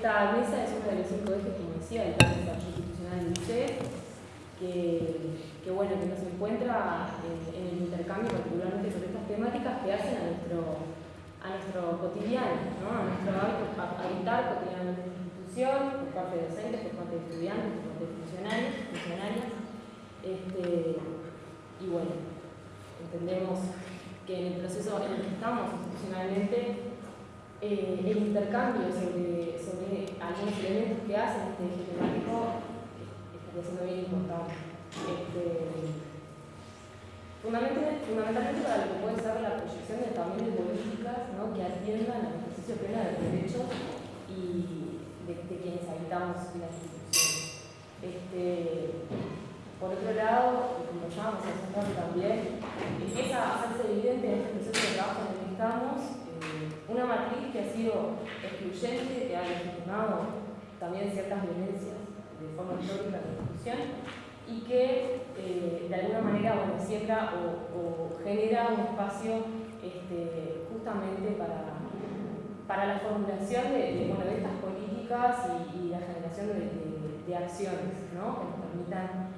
cinco ejes, como decía, el plan de institucional del ICE, que, bueno, que nos encuentra en, el intercambio, particularmente sobre estas temáticas que hacen a nuestro, a nuestro cotidiano, ¿no? a nuestro habitar cotidianamente la institución, por parte de docentes, por parte de estudiantes, por parte de funcionarios, funcionarias. Este, y bueno, entendemos que en el proceso en el que estamos institucionalmente, eh, el intercambio sobre, sobre, algunos elementos que hacen este eje temático estaría siendo bien importante. Este, fundamentalmente, para lo que puede ser la proyección de, también de políticas ¿no? que atiendan al ejercicio pleno de los derechos y de, quienes habitamos las instituciones. Este, por otro lado, como hace un rato también, empieza a hacerse evidente en este proceso de trabajo en el que estamos una matriz que ha sido excluyente, que ha legitimado también ciertas violencias de forma histórica la institución y que eh, de alguna manera bueno, siembra o, genera un espacio este, justamente para, para la formulación de, bueno, de estas políticas y, la generación de, de acciones que nos permitan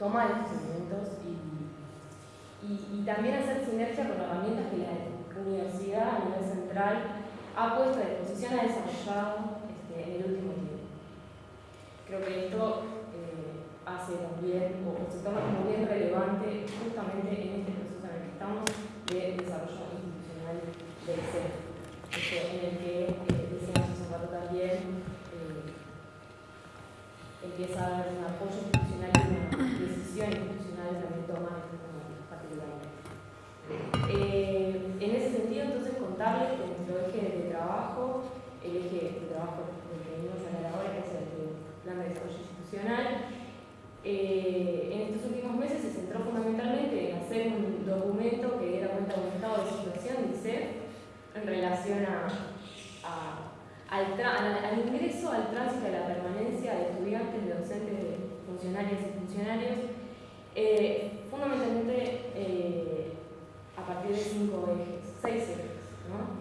tomar estos elementos y, y, también hacer sinergia con herramientas que la universidad a nivel central ha puesto a disposición, ha desarrollado este, en el último tiempo. Creo que esto eh, hace también, o, se toma como bien relevante justamente en este proceso en el que estamos de desarrollo institucional del ser, este, en el que, eh, decíamos hace un rato también, eh, empieza a haber un apoyo institucional y una institucional también toma estas particularidades. Eh, entonces, contarles que nuestro eje de trabajo, el eje de trabajo del que venimos a hablar ahora, que es el Plan de Desarrollo Institucional, eh, en estos últimos meses se centró fundamentalmente en hacer un documento que diera cuenta de un estado de situación, dice, en relación a, al, ingreso, al tránsito, a la permanencia de estudiantes, de docentes, de funcionarios y funcionarios. Eh, fundamentalmente eh, a partir de cinco ejes, seis ejes. ¿no?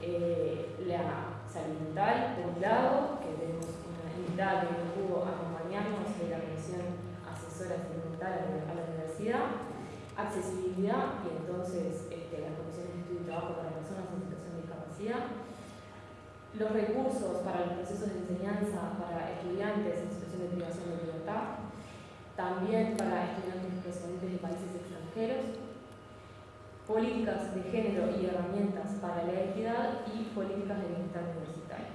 Eh, la salud mental, por un lado, que tenemos una invitada que pudo acompañarnos de la Comisión Asesora Salud Mental a la Universidad, accesibilidad y entonces este, las comisiones de estudio y trabajo para personas en situación de discapacidad, los recursos para los procesos de enseñanza para estudiantes en situación de privación de libertad, también para estudiantes procedentes de países extranjeros, políticas de género y herramientas para la equidad y políticas de bienestar universitario.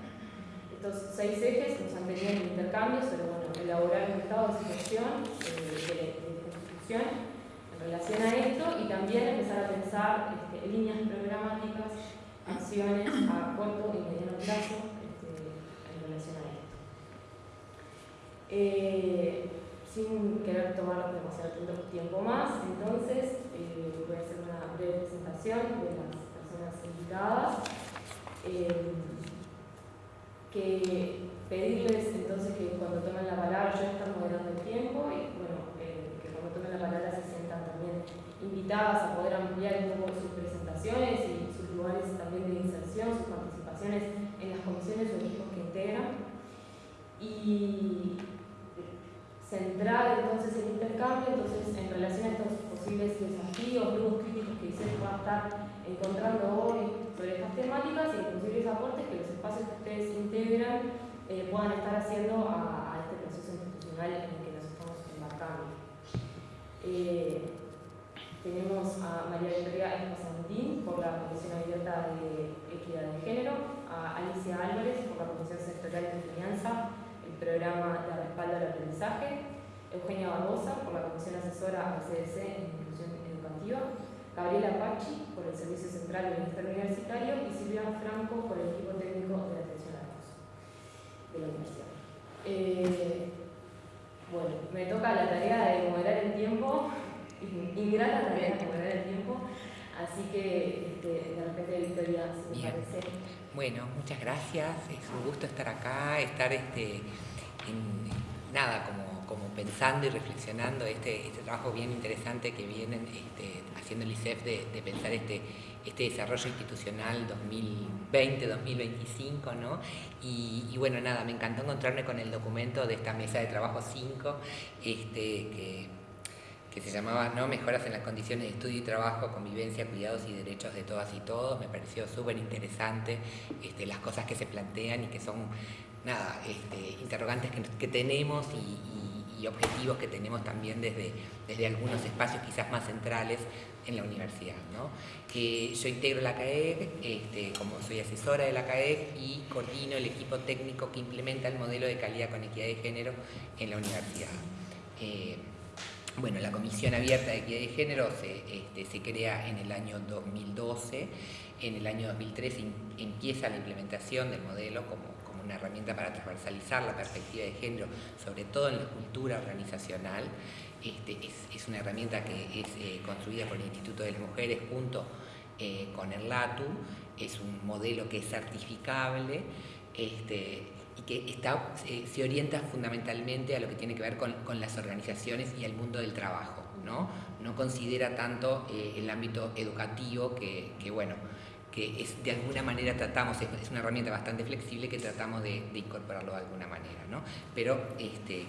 Estos seis ejes nos han tenido en intercambio sobre bueno, elaborar un estado de situación eh, de, la Constitución en relación a esto y también empezar a pensar este, líneas programáticas, acciones a corto y mediano plazo este, en relación a esto. Eh, sin querer tomar demasiado tiempo más, entonces eh, voy a hacer una breve presentación de las personas invitadas. Eh, que pedirles entonces que cuando tomen la palabra, yo estar moderando el tiempo y bueno, eh, que cuando tomen la palabra se sientan también invitadas a poder ampliar un poco sus presentaciones y sus lugares también de inserción, sus participaciones en las comisiones o equipos que integran. Y centrar entonces el intercambio, entonces en relación a estos posibles desafíos, nuevos críticos que se va a estar encontrando hoy sobre estas temáticas y posibles aportes que los espacios que ustedes integran eh, puedan estar haciendo a, este proceso institucional en el que nos estamos embarcando. Eh, tenemos a María Victoria Espasantín por la Comisión Abierta de Equidad de Género, a Alicia Álvarez por la Comisión Sectorial de Enseñanza programa de respaldo al aprendizaje, Eugenia Barbosa por la Comisión Asesora al CDC en Inclusión Educativa, Gabriela Pachi por el Servicio Central del Ministerio Universitario y Silvia Franco por el equipo técnico de atención a la de la universidad. Eh, bueno, me toca la tarea de moderar el tiempo, ingrata tarea de moderar el tiempo, así que este, de repente Victoria, si me parece. Bueno, muchas gracias, es un gusto estar acá, estar este, nada, como, como pensando y reflexionando este, este trabajo bien interesante que vienen este, haciendo el ICEF de, pensar este, este desarrollo institucional 2020-2025, ¿no? Y, bueno, nada, me encantó encontrarme con el documento de esta mesa de trabajo 5, este, que, que se llamaba ¿no? Mejoras en las condiciones de estudio y trabajo, convivencia, cuidados y derechos de todas y todos. Me pareció súper interesante este, las cosas que se plantean y que son nada, interrogantes que, tenemos y, objetivos que tenemos también desde, desde algunos espacios quizás más centrales en la universidad. ¿no? yo integro la CAEG, este, como soy asesora de la CAEG y coordino el equipo técnico que implementa el modelo de calidad con equidad de género en la universidad. Eh, bueno, la Comisión Abierta de Equidad de Género se, este, se crea en el año 2012, en el año 2013 empieza la implementación del modelo como una herramienta para transversalizar la perspectiva de género, sobre todo en la cultura organizacional. Este, es, una herramienta que es eh, construida por el Instituto de las Mujeres junto eh, con el LATU, es un modelo que es certificable este, y que está, se orienta fundamentalmente a lo que tiene que ver con, las organizaciones y el mundo del trabajo. No, no considera tanto eh, el ámbito educativo que bueno, que es, de alguna manera tratamos, es, una herramienta bastante flexible que tratamos de, incorporarlo de alguna manera. ¿no? Pero este,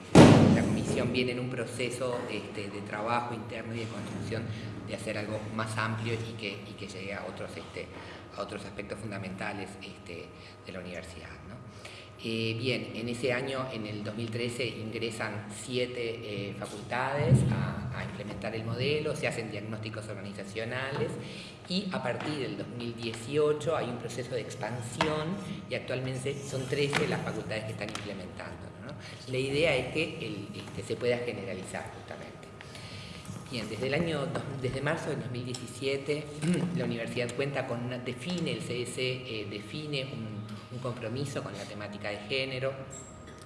la comisión viene en un proceso este, de trabajo interno y de construcción de hacer algo más amplio y que, y que llegue a otros, este, a otros aspectos fundamentales este, de la universidad. Eh, bien, en ese año, en el 2013, ingresan siete eh, facultades a, implementar el modelo, se hacen diagnósticos organizacionales y a partir del 2018 hay un proceso de expansión y actualmente son 13 las facultades que están implementando. La idea es que este, se pueda generalizar justamente. Bien, desde el año, desde marzo del 2017 la universidad cuenta con una, define, el CS eh, define un un compromiso con la temática de género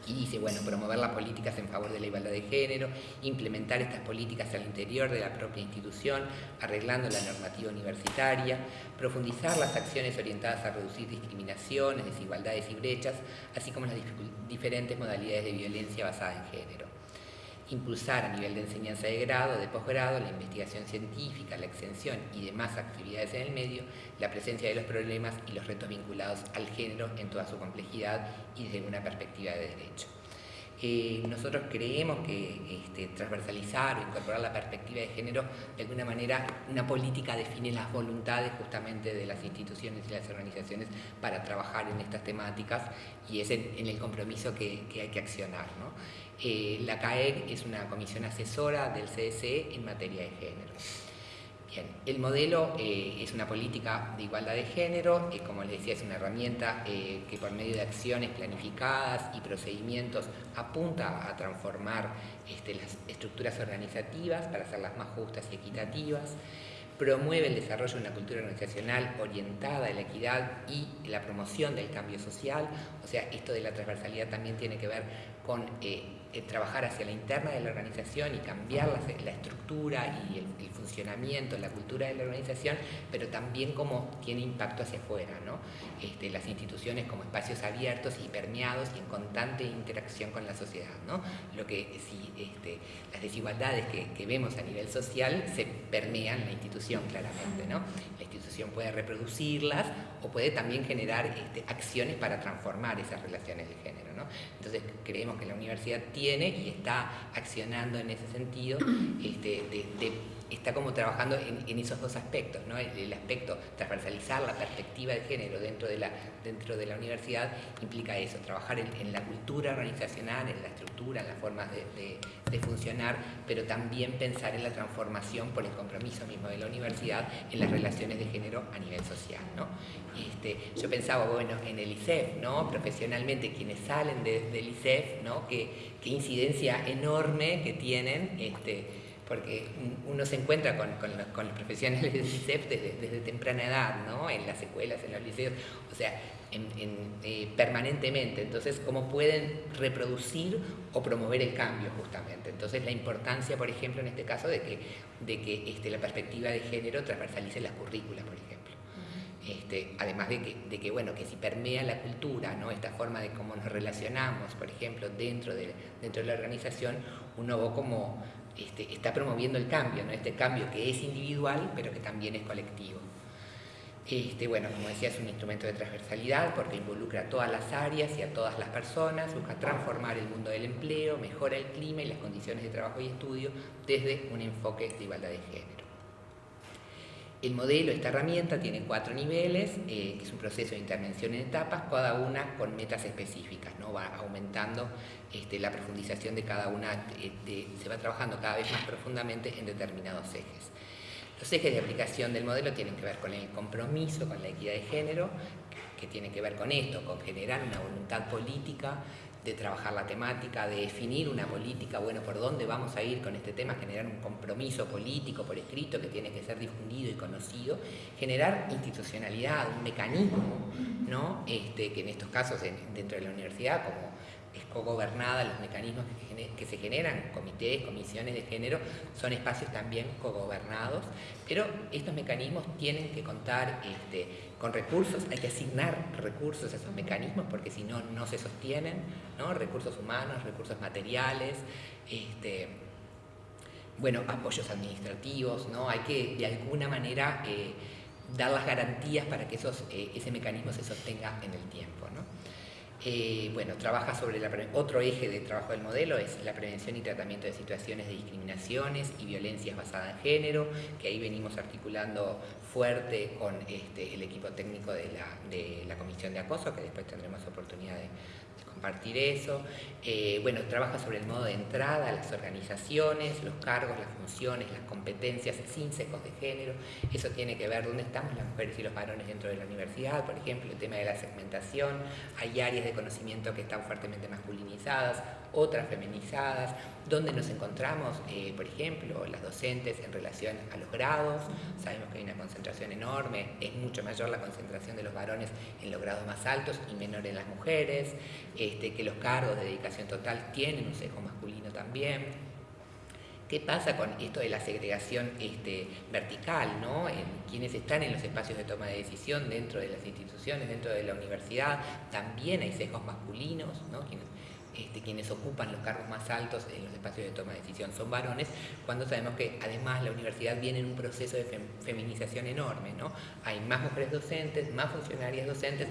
y dice, bueno, promover las políticas en favor de la igualdad de género, implementar estas políticas al interior de la propia institución, arreglando la normativa universitaria, profundizar las acciones orientadas a reducir discriminaciones, desigualdades y brechas, así como las diferentes modalidades de violencia basada en género impulsar a nivel de enseñanza de grado, de posgrado, la investigación científica, la extensión y demás actividades en el medio, la presencia de los problemas y los retos vinculados al género en toda su complejidad y desde una perspectiva de derecho. Eh, nosotros creemos que este, transversalizar o incorporar la perspectiva de género, de alguna manera, una política define las voluntades justamente de las instituciones y las organizaciones para trabajar en estas temáticas y es en, el compromiso que, hay que accionar. Eh, la CAEG es una comisión asesora del CSE en materia de género. Bien, el modelo eh, es una política de igualdad de género, eh, como les decía, es una herramienta que por medio de acciones planificadas y procedimientos apunta a transformar este, las estructuras organizativas para hacerlas más justas y equitativas, promueve el desarrollo de una cultura organizacional orientada a la equidad y la promoción del cambio social, o sea, esto de la transversalidad también tiene que ver con eh, trabajar hacia la interna de la organización y cambiar la, estructura y el, funcionamiento, la cultura de la organización, pero también cómo tiene impacto hacia afuera, ¿no? Este, las instituciones como espacios abiertos y permeados y en constante interacción con la sociedad. ¿no? Lo que si este, las desigualdades que, vemos a nivel social se permean la institución claramente. ¿no? La institución puede reproducirlas o puede también generar este, acciones para transformar esas relaciones de género. Entonces creemos que la universidad tiene y está accionando en ese sentido este, de, está como trabajando en, esos dos aspectos, ¿no? el, aspecto transversalizar la perspectiva de género dentro de la, dentro de la universidad implica eso, trabajar en, la cultura organizacional, en la estructura, en las formas de, funcionar, pero también pensar en la transformación por el compromiso mismo de la universidad en las relaciones de género a nivel social. ¿no? Este, yo pensaba, bueno, en el ICEF, ¿no? profesionalmente quienes salen del ICEF, ¿no? qué, qué incidencia enorme que tienen este, porque uno se encuentra con, los, profesionales del ICEP desde, temprana edad, ¿no? en las escuelas, en los liceos, o sea, eh, permanentemente. Entonces, ¿cómo pueden reproducir o promover el cambio justamente? Entonces, la importancia, por ejemplo, en este caso, de que, de que este, la perspectiva de género transversalice las currículas, por ejemplo. Este, además de que, de que, bueno, que si permea la cultura, ¿no? esta forma de cómo nos relacionamos, por ejemplo, dentro de, dentro de la organización, uno va como este, está promoviendo el cambio, ¿no? este cambio que es individual, pero que también es colectivo. Este, bueno, como decía, es un instrumento de transversalidad porque involucra a todas las áreas y a todas las personas, busca transformar el mundo del empleo, mejora el clima y las condiciones de trabajo y estudio desde un enfoque de igualdad de género. El modelo, esta herramienta, tiene cuatro niveles, eh, que es un proceso de intervención en etapas, cada una con metas específicas, ¿no? va aumentando este, la profundización de cada una, eh, se va trabajando cada vez más profundamente en determinados ejes. Los ejes de aplicación del modelo tienen que ver con el compromiso, con la equidad de género, que tiene que ver con esto, con generar una voluntad política de trabajar la temática, de definir una política, bueno, por dónde vamos a ir con este tema, generar un compromiso político por escrito que tiene que ser difundido y conocido, generar institucionalidad, un mecanismo, ¿no? Este, que en estos casos dentro de la universidad, como cogobernada, los mecanismos que, se generan, comités, comisiones de género, son espacios también cogobernados, pero estos mecanismos tienen que contar este, con recursos, hay que asignar recursos a esos mecanismos porque si no, no se sostienen, ¿no? recursos humanos, recursos materiales, este, bueno, apoyos administrativos, ¿no? hay que de alguna manera eh, dar las garantías para que esos, eh, ese mecanismo se sostenga en el tiempo. Eh, bueno, trabaja sobre la, otro eje de trabajo del modelo es la prevención y tratamiento de situaciones de discriminaciones y violencias basadas en género, que ahí venimos articulando fuerte con este, el equipo técnico de la, de la Comisión de Acoso, que después tendremos oportunidad de, compartir eso. Eh, bueno, trabaja sobre el modo de entrada las organizaciones, los cargos, las funciones, las competencias sin secos de género. Eso tiene que ver dónde estamos las mujeres y los varones dentro de la universidad, por ejemplo, el tema de la segmentación. Hay áreas de conocimiento que están fuertemente masculinizadas, otras feminizadas, donde nos encontramos, eh, por ejemplo, las docentes en relación a los grados, sabemos que hay una concentración enorme, es mucho mayor la concentración de los varones en los grados más altos y menor en las mujeres, este, que los cargos de dedicación total tienen un sesgo masculino también. ¿Qué pasa con esto de la segregación este, vertical? ¿no? En quienes están en los espacios de toma de decisión dentro de las instituciones, dentro de la universidad, también hay sesgos masculinos, ¿no? Este, quienes ocupan los cargos más altos en los espacios de toma de decisión son varones, cuando sabemos que además la universidad viene en un proceso de feminización enorme, ¿no? Hay más mujeres docentes, más funcionarias docentes,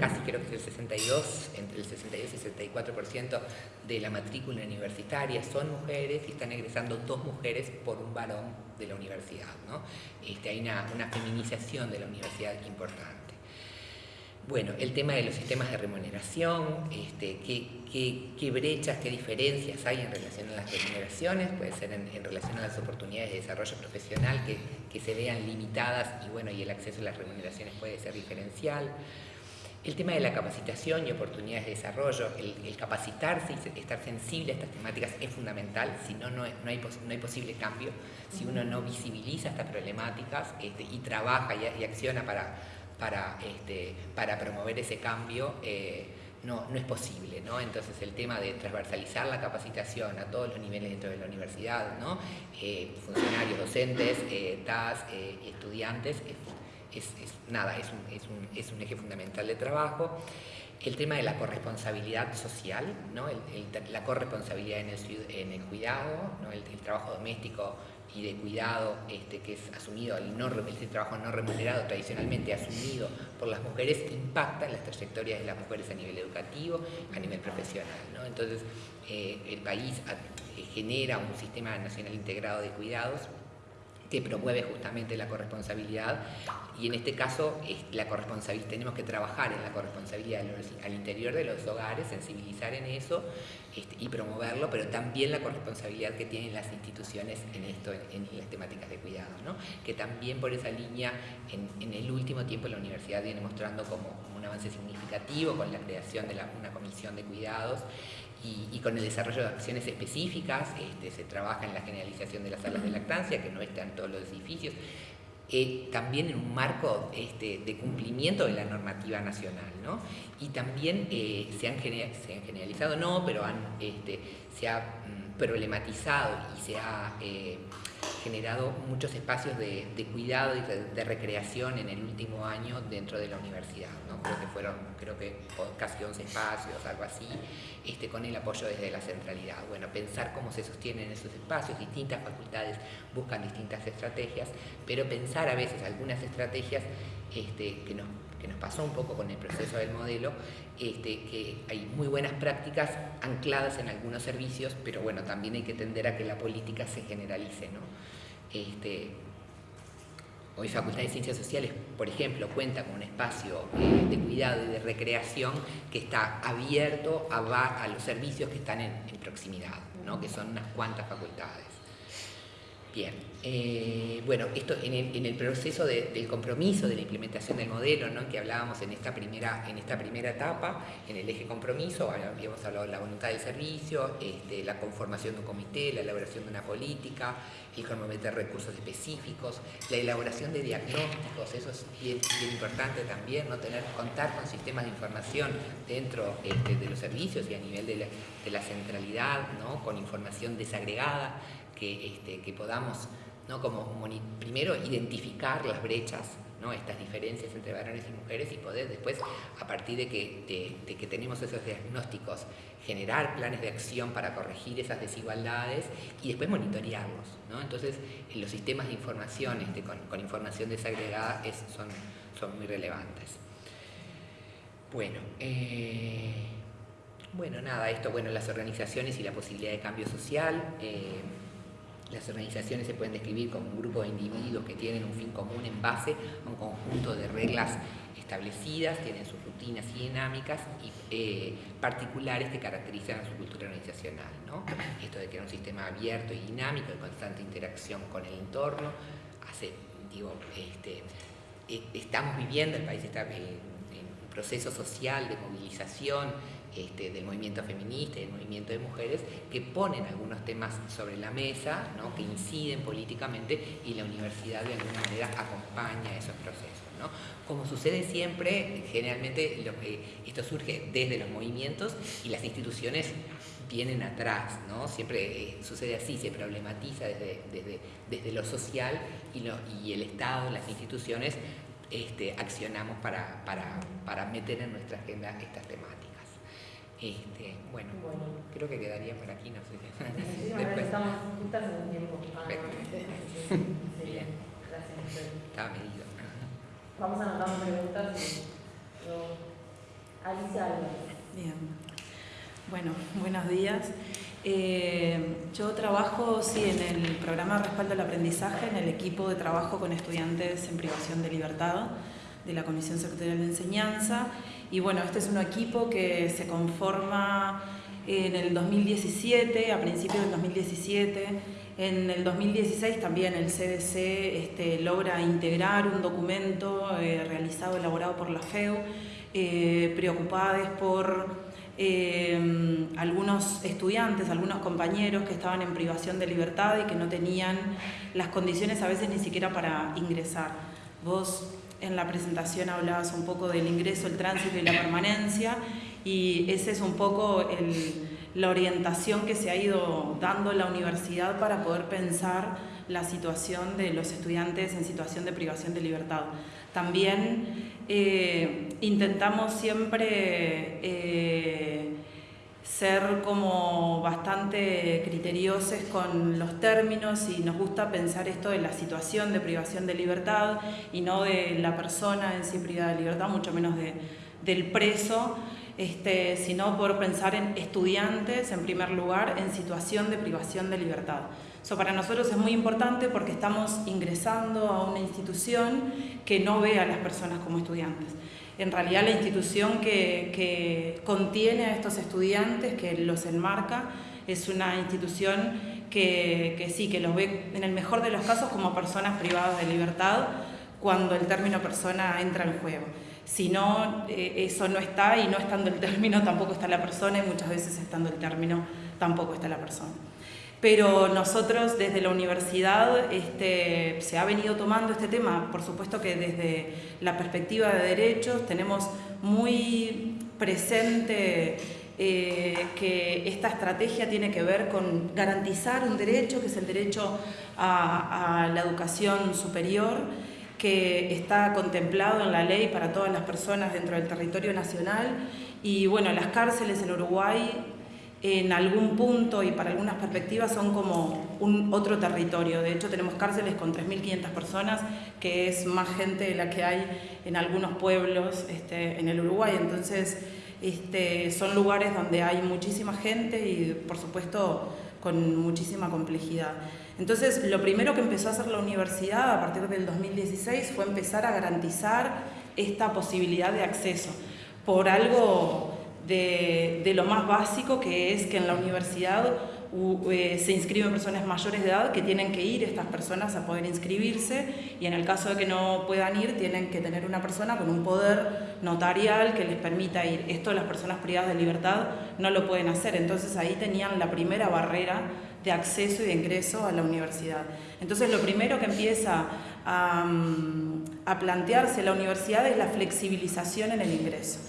casi creo que es el 62, entre el 62 y 64% de la matrícula universitaria son mujeres y están egresando dos mujeres por un varón de la universidad, ¿no? Este, hay una, una feminización de la universidad importante. Bueno, el tema de los sistemas de remuneración, este, qué, brechas, qué diferencias hay en relación a las remuneraciones, puede ser en, relación a las oportunidades de desarrollo profesional que, se vean limitadas y bueno, y el acceso a las remuneraciones puede ser diferencial. El tema de la capacitación y oportunidades de desarrollo, el, capacitarse y estar sensible a estas temáticas es fundamental, si no, no, hay, no hay posible cambio, si uno no visibiliza estas problemáticas este, y trabaja y acciona para para, este, para promover ese cambio eh, no, no, es posible. ¿no? Entonces el tema de transversalizar la capacitación a todos los niveles dentro de la universidad, ¿no? Eh, funcionarios, docentes, eh, TAS, estudiantes, es, es, nada, es un, es, un, es un, eje fundamental de trabajo. El tema de la corresponsabilidad social, ¿no? la corresponsabilidad en el, en el cuidado, ¿no? el, trabajo doméstico y de cuidado este, que es asumido, el, no, este trabajo no remunerado tradicionalmente asumido por las mujeres, impacta en las trayectorias de las mujeres a nivel educativo, a nivel profesional. Entonces, eh, el país eh, genera un sistema nacional integrado de cuidados que promueve justamente la corresponsabilidad y en este caso la corresponsabilidad, tenemos que trabajar en la corresponsabilidad al interior de los hogares, sensibilizar en eso este, y promoverlo, pero también la corresponsabilidad que tienen las instituciones en esto, en, las temáticas de cuidado, ¿no? que también por esa línea en, el último tiempo la universidad viene mostrando como, un avance significativo con la creación de una comisión de cuidados y, con el desarrollo de acciones específicas, este, se trabaja en la generalización de las salas de lactancia, que no están todos los edificios, eh, también en un marco este, de cumplimiento de la normativa nacional, ¿no? Y también eh, se, han generalizado, no, pero han, este, se ha mm, problematizado y se ha eh, generado muchos espacios de, cuidado y de, recreación en el último año dentro de la universidad. ¿no? Creo que fueron creo que casi 11 espacios, algo así, este, con el apoyo desde la centralidad. Bueno, pensar cómo se sostienen esos espacios, distintas facultades buscan distintas estrategias, pero pensar a veces algunas estrategias este, que nos que nos pasó un poco con el proceso del modelo, este, que hay muy buenas prácticas ancladas en algunos servicios, pero bueno, también hay que tender a que la política se generalice. ¿no? Este, hoy Facultad de Ciencias Sociales, por ejemplo, cuenta con un espacio eh, de cuidado y de recreación que está abierto a, los servicios que están en, en proximidad, ¿no? que son unas cuantas facultades. Bien, eh, bueno, esto en el, proceso del compromiso, de la implementación del modelo, ¿no? que hablábamos en esta, primera, en esta primera etapa, en el eje compromiso, habíamos hablado de la voluntad del servicio, este, la conformación de un comité, la elaboración de una política, el cronometer recursos específicos, la elaboración de diagnósticos, eso es bien, importante también, ¿no? Tener, contar con sistemas de información dentro este, de los servicios y a nivel de la, de la centralidad, ¿no? con información desagregada, que, este, que podamos, ¿no? como primero, identificar las brechas, ¿no? estas diferencias entre varones y mujeres y poder después, a partir de que, de, que tenemos esos diagnósticos, generar planes de acción para corregir esas desigualdades y después monitorearlos. ¿no? Entonces, los sistemas de información este, con, con, información desagregada es, son, son muy relevantes. Bueno, eh, bueno, nada, esto, bueno, las organizaciones y la posibilidad de cambio social. Eh, las organizaciones se pueden describir como un grupo de individuos que tienen un fin común en base a un conjunto de reglas establecidas, tienen sus rutinas y dinámicas y, eh, particulares que caracterizan a su cultura organizacional. ¿no? Esto de que era un sistema abierto y dinámico, de constante interacción con el entorno, hace, digo, este, eh, estamos viviendo, el país está en un proceso social de movilización, este, del movimiento feminista y del movimiento de mujeres que ponen algunos temas sobre la mesa, que inciden políticamente y la universidad de alguna manera acompaña esos procesos. Como sucede siempre, generalmente lo que, esto surge desde los movimientos y las instituciones vienen atrás. Siempre eh, sucede así, se problematiza desde, desde, desde lo social y, el Estado, las instituciones, este, accionamos para, para, para meter en nuestra agenda estas temáticas. Este, bueno, creo que quedaría por aquí, no sé. Después. Estamos juntas en el tiempo. Ah, Bien. Gracias. Estaba medido. Vamos a anotar preguntas. Alicia Bien. Bueno, buenos días. Eh, yo trabajo, sí, en el programa de respaldo al aprendizaje, en el equipo de trabajo con estudiantes en privación de libertad de la Comisión Sectorial de Enseñanza. Y bueno, este es un equipo que se conforma en el 2017, a principios del 2017. En el 2016 también el CDC este, logra integrar un documento eh, realizado, elaborado por la FEU, eh, preocupados por eh, algunos estudiantes, algunos compañeros que estaban en privación de libertad y que no tenían las condiciones a veces ni siquiera para ingresar. Vos en la presentación hablabas un poco del ingreso, el tránsito y la permanencia y esa es un poco la orientación que se ha ido dando la universidad para poder pensar la situación de los estudiantes en situación de privación de libertad. También eh, intentamos siempre eh, ser como bastante criteriosos con los términos y nos gusta pensar esto de la situación de privación de libertad y no de la persona en sí privada de libertad, mucho menos de, del preso, este, sino por pensar en estudiantes en primer lugar en situación de privación de libertad. Eso para nosotros es muy importante porque estamos ingresando a una institución que no ve a las personas como estudiantes en realidad la institución que, contiene a estos estudiantes, que los enmarca, es una institución que, sí, que los ve en el mejor de los casos como personas privadas de libertad cuando el término persona entra en juego. Si no, eh, eso no está y no estando el término tampoco está la persona y muchas veces estando el término tampoco está la persona. Pero nosotros desde la universidad este, se ha venido tomando este tema, por supuesto que desde la perspectiva de derechos tenemos muy presente eh, que esta estrategia tiene que ver con garantizar un derecho, que es el derecho a, la educación superior, que está contemplado en la ley para todas las personas dentro del territorio nacional. Y bueno, las cárceles en Uruguay en algún punto y para algunas perspectivas son como un otro territorio. De hecho, tenemos cárceles con 3.500 personas, que es más gente de la que hay en algunos pueblos este, en el Uruguay. Entonces, este, son lugares donde hay muchísima gente y, por supuesto, con muchísima complejidad. Entonces, lo primero que empezó a hacer la universidad a partir del 2016 fue empezar a garantizar esta posibilidad de acceso por algo de, lo más básico que es que en la universidad eh, se inscriben personas mayores de edad que tienen que ir estas personas a poder inscribirse y en el caso de que no puedan ir tienen que tener una persona con un poder notarial que les permita ir. Esto las personas privadas de libertad no lo pueden hacer, entonces ahí tenían la primera barrera de acceso y de ingreso a la universidad. Entonces lo primero que empieza a, mm, a plantearse la universidad es la flexibilización en el ingreso.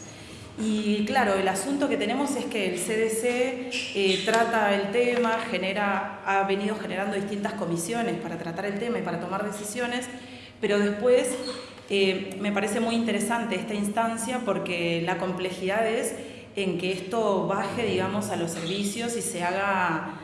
Y claro, el asunto que tenemos es que el CDC eh, trata el tema, genera, ha venido generando distintas comisiones para tratar el tema y para tomar decisiones, pero después eh, me parece muy interesante esta instancia porque la complejidad es en que esto baje, digamos, a los servicios y se haga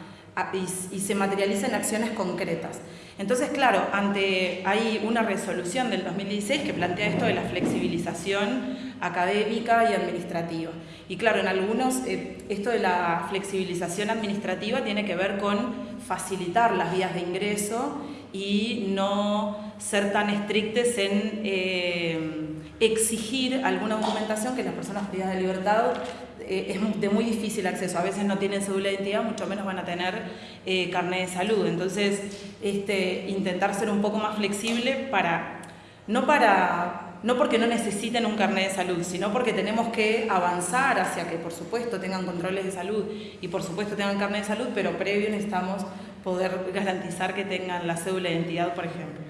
y, se materialice en acciones concretas. Entonces, claro, ante hay una resolución del 2016 que plantea esto de la flexibilización académica y administrativa. Y claro, en algunos, eh, esto de la flexibilización administrativa tiene que ver con facilitar las vías de ingreso y no ser tan estrictes en eh, exigir alguna documentación que las personas privadas de libertad eh, es de muy difícil acceso. A veces no tienen cédula de identidad, mucho menos van a tener eh, carnet de salud. Entonces, este, intentar ser un poco más flexible para, no para no porque no necesiten un carnet de salud, sino porque tenemos que avanzar hacia que, por supuesto, tengan controles de salud y, por supuesto, tengan carnet de salud, pero previo necesitamos poder garantizar que tengan la cédula de identidad, por ejemplo.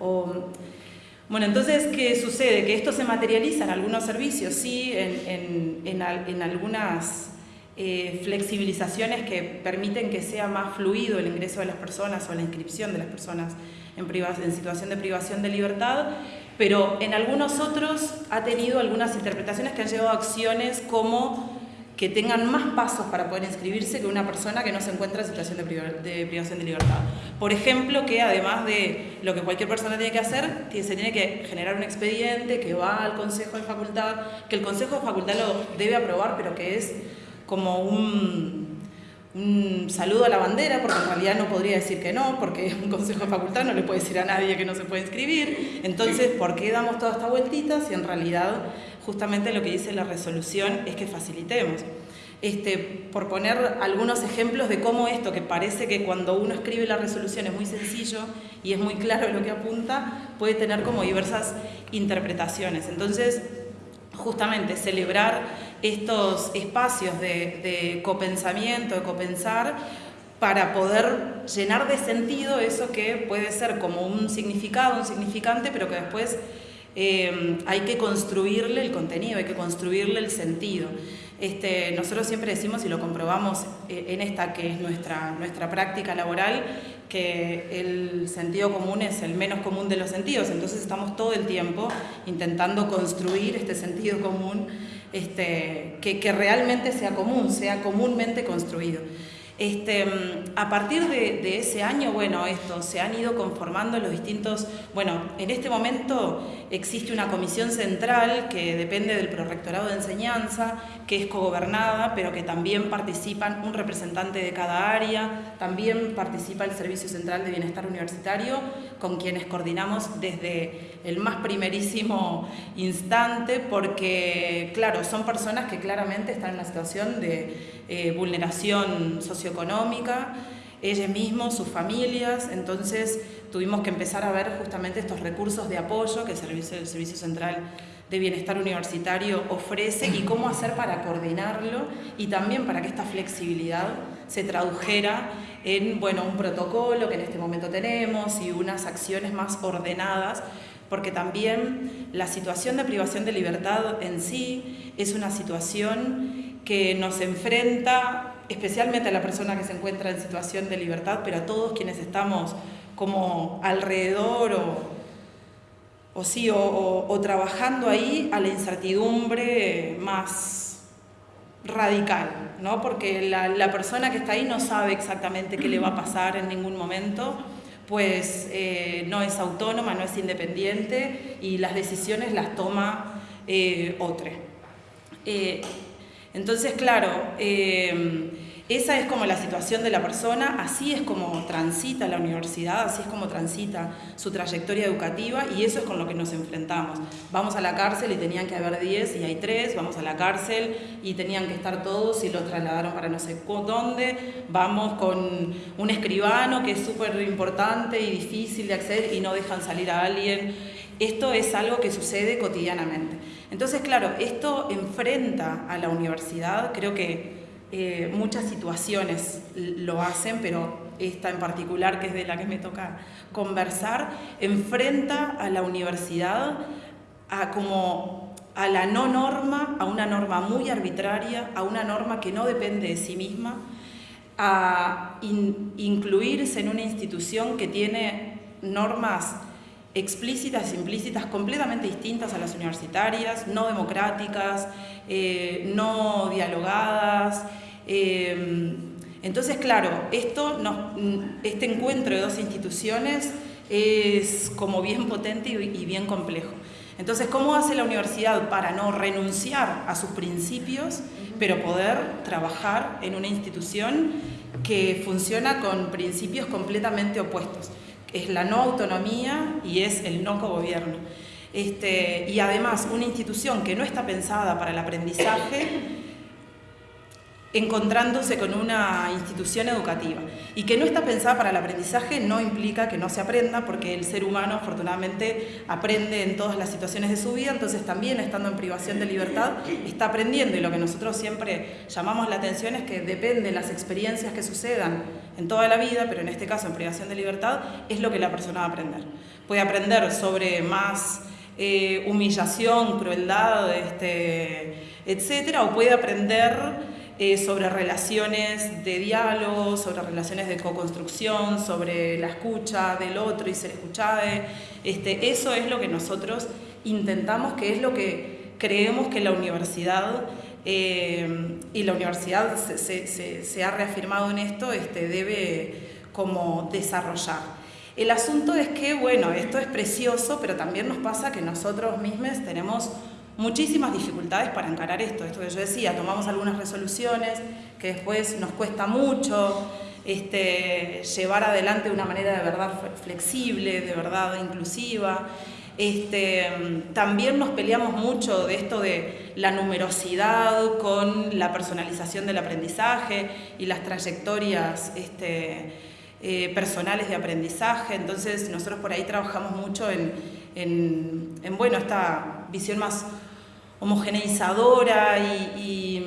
O, bueno, entonces, ¿qué sucede? Que esto se materializa en algunos servicios, sí, en, en, algunas eh, flexibilizaciones que permiten que sea más fluido el ingreso de las personas o la inscripción de las personas en, en situación de privación de libertad, pero en algunos otros ha tenido algunas interpretaciones que han llevado a acciones como que tengan más pasos para poder inscribirse que una persona que no se encuentra en situación de, privación de libertad. Por ejemplo, que además de lo que cualquier persona tiene que hacer, se tiene que generar un expediente que va al Consejo de Facultad, que el Consejo de Facultad lo debe aprobar, pero que es como un, saludo a la bandera, porque en realidad no podría decir que no, porque un consejo de facultad no le puede decir a nadie que no se puede inscribir. Entonces, ¿por qué damos toda esta vueltita si en realidad justamente lo que dice la resolución es que facilitemos. Este, por poner algunos ejemplos de cómo esto, que parece que cuando uno escribe la resolución es muy sencillo y es muy claro lo que apunta, puede tener como diversas interpretaciones. Entonces, justamente celebrar estos espacios de, de copensamiento, de copensar, para poder llenar de sentido eso que puede ser como un significado, un significante, pero que después Em, hay que construirle el contenido, hay que construirle el sentido. Este, nosotros siempre decimos y lo comprobamos eh, en esta que es nuestra, nuestra práctica laboral, que el sentido común es el menos común de los sentidos, entonces estamos todo el tiempo intentando construir este sentido común este, que, que realmente sea común, sea comúnmente construido. Este, a partir de, ese año, bueno, esto, se han ido conformando los distintos, bueno, en este momento existe una comisión central que depende del Prorectorado de Enseñanza, que es cogobernada, pero que también participan un representante de cada área, también participa el Servicio Central de Bienestar Universitario, con quienes coordinamos desde el más primerísimo instante, porque, claro, son personas que claramente están en una situación de eh, vulneración socioeconómica, ellos mismos, sus familias, entonces tuvimos que empezar a ver justamente estos recursos de apoyo que el Servicio, el Servicio Central de Bienestar Universitario ofrece y cómo hacer para coordinarlo y también para que esta flexibilidad se tradujera en bueno, un protocolo que en este momento tenemos y unas acciones más ordenadas, porque también la situación de privación de libertad en sí es una situación que nos enfrenta especialmente a la persona que se encuentra en situación de libertad, pero a todos quienes estamos como alrededor o, sí, o, trabajando ahí a la incertidumbre más radical, ¿no? porque la, persona que está ahí no sabe exactamente qué le va a pasar en ningún momento, pues eh, no es autónoma, no es independiente y las decisiones las toma eh, otro. Eh, entonces, claro, eh, esa es como la situación de la persona, así es como transita la universidad, así es como transita su trayectoria educativa y eso es con lo que nos enfrentamos. Vamos a la cárcel y tenían que haber 10 y hay 3, vamos a la cárcel y tenían que estar todos y lo trasladaron para no sé dónde, vamos con un escribano que es súper importante y difícil de acceder y no dejan salir a alguien. Esto es algo que sucede cotidianamente. Entonces, claro, esto enfrenta a la universidad, creo que eh, muchas situaciones lo hacen, pero esta en particular, que es de la que me toca conversar, enfrenta a la universidad a como a la no norma, a una norma muy arbitraria, a una norma que no depende de sí misma, a incluirse en una institución que tiene normas explícitas implícitas completamente distintas a las universitarias, no democráticas, eh, no dialogadas, eh, entonces, claro, esto este encuentro de dos instituciones es como bien potente y bien complejo. Entonces, ¿cómo hace la universidad para no renunciar a sus principios, pero poder trabajar en una institución que funciona con principios completamente opuestos? Es la no autonomía y es el no cogobierno. Este, y además, una institución que no está pensada para el aprendizaje encontrándose con una institución educativa. Y que no está pensada para el aprendizaje no implica que no se aprenda porque el ser humano afortunadamente aprende en todas las situaciones de su vida, entonces también estando en privación de libertad está aprendiendo. Y lo que nosotros siempre llamamos la atención es que depende de las experiencias que sucedan en toda la vida, pero en este caso en privación de libertad, es lo que la persona va a aprender. Puede aprender sobre más eh, humillación, crueldad, este, etcétera, o puede aprender eh, sobre relaciones de diálogo, sobre relaciones de co-construcción, sobre la escucha del otro y ser escuchado. Este, eso es lo que nosotros intentamos, que es lo que creemos que la universidad, eh, y la universidad se, ha reafirmado en esto, este, debe como desarrollar. El asunto es que, bueno, esto es precioso, pero también nos pasa que nosotros mismos tenemos muchísimas dificultades para encarar esto. Esto que yo decía, tomamos algunas resoluciones que después nos cuesta mucho este, llevar adelante de una manera de verdad flexible, de verdad inclusiva. Este, también nos peleamos mucho de esto de la numerosidad con la personalización del aprendizaje y las trayectorias este, eh, personales de aprendizaje. Entonces nosotros por ahí trabajamos mucho en, en, en bueno, esta visión más homogeneizadora y,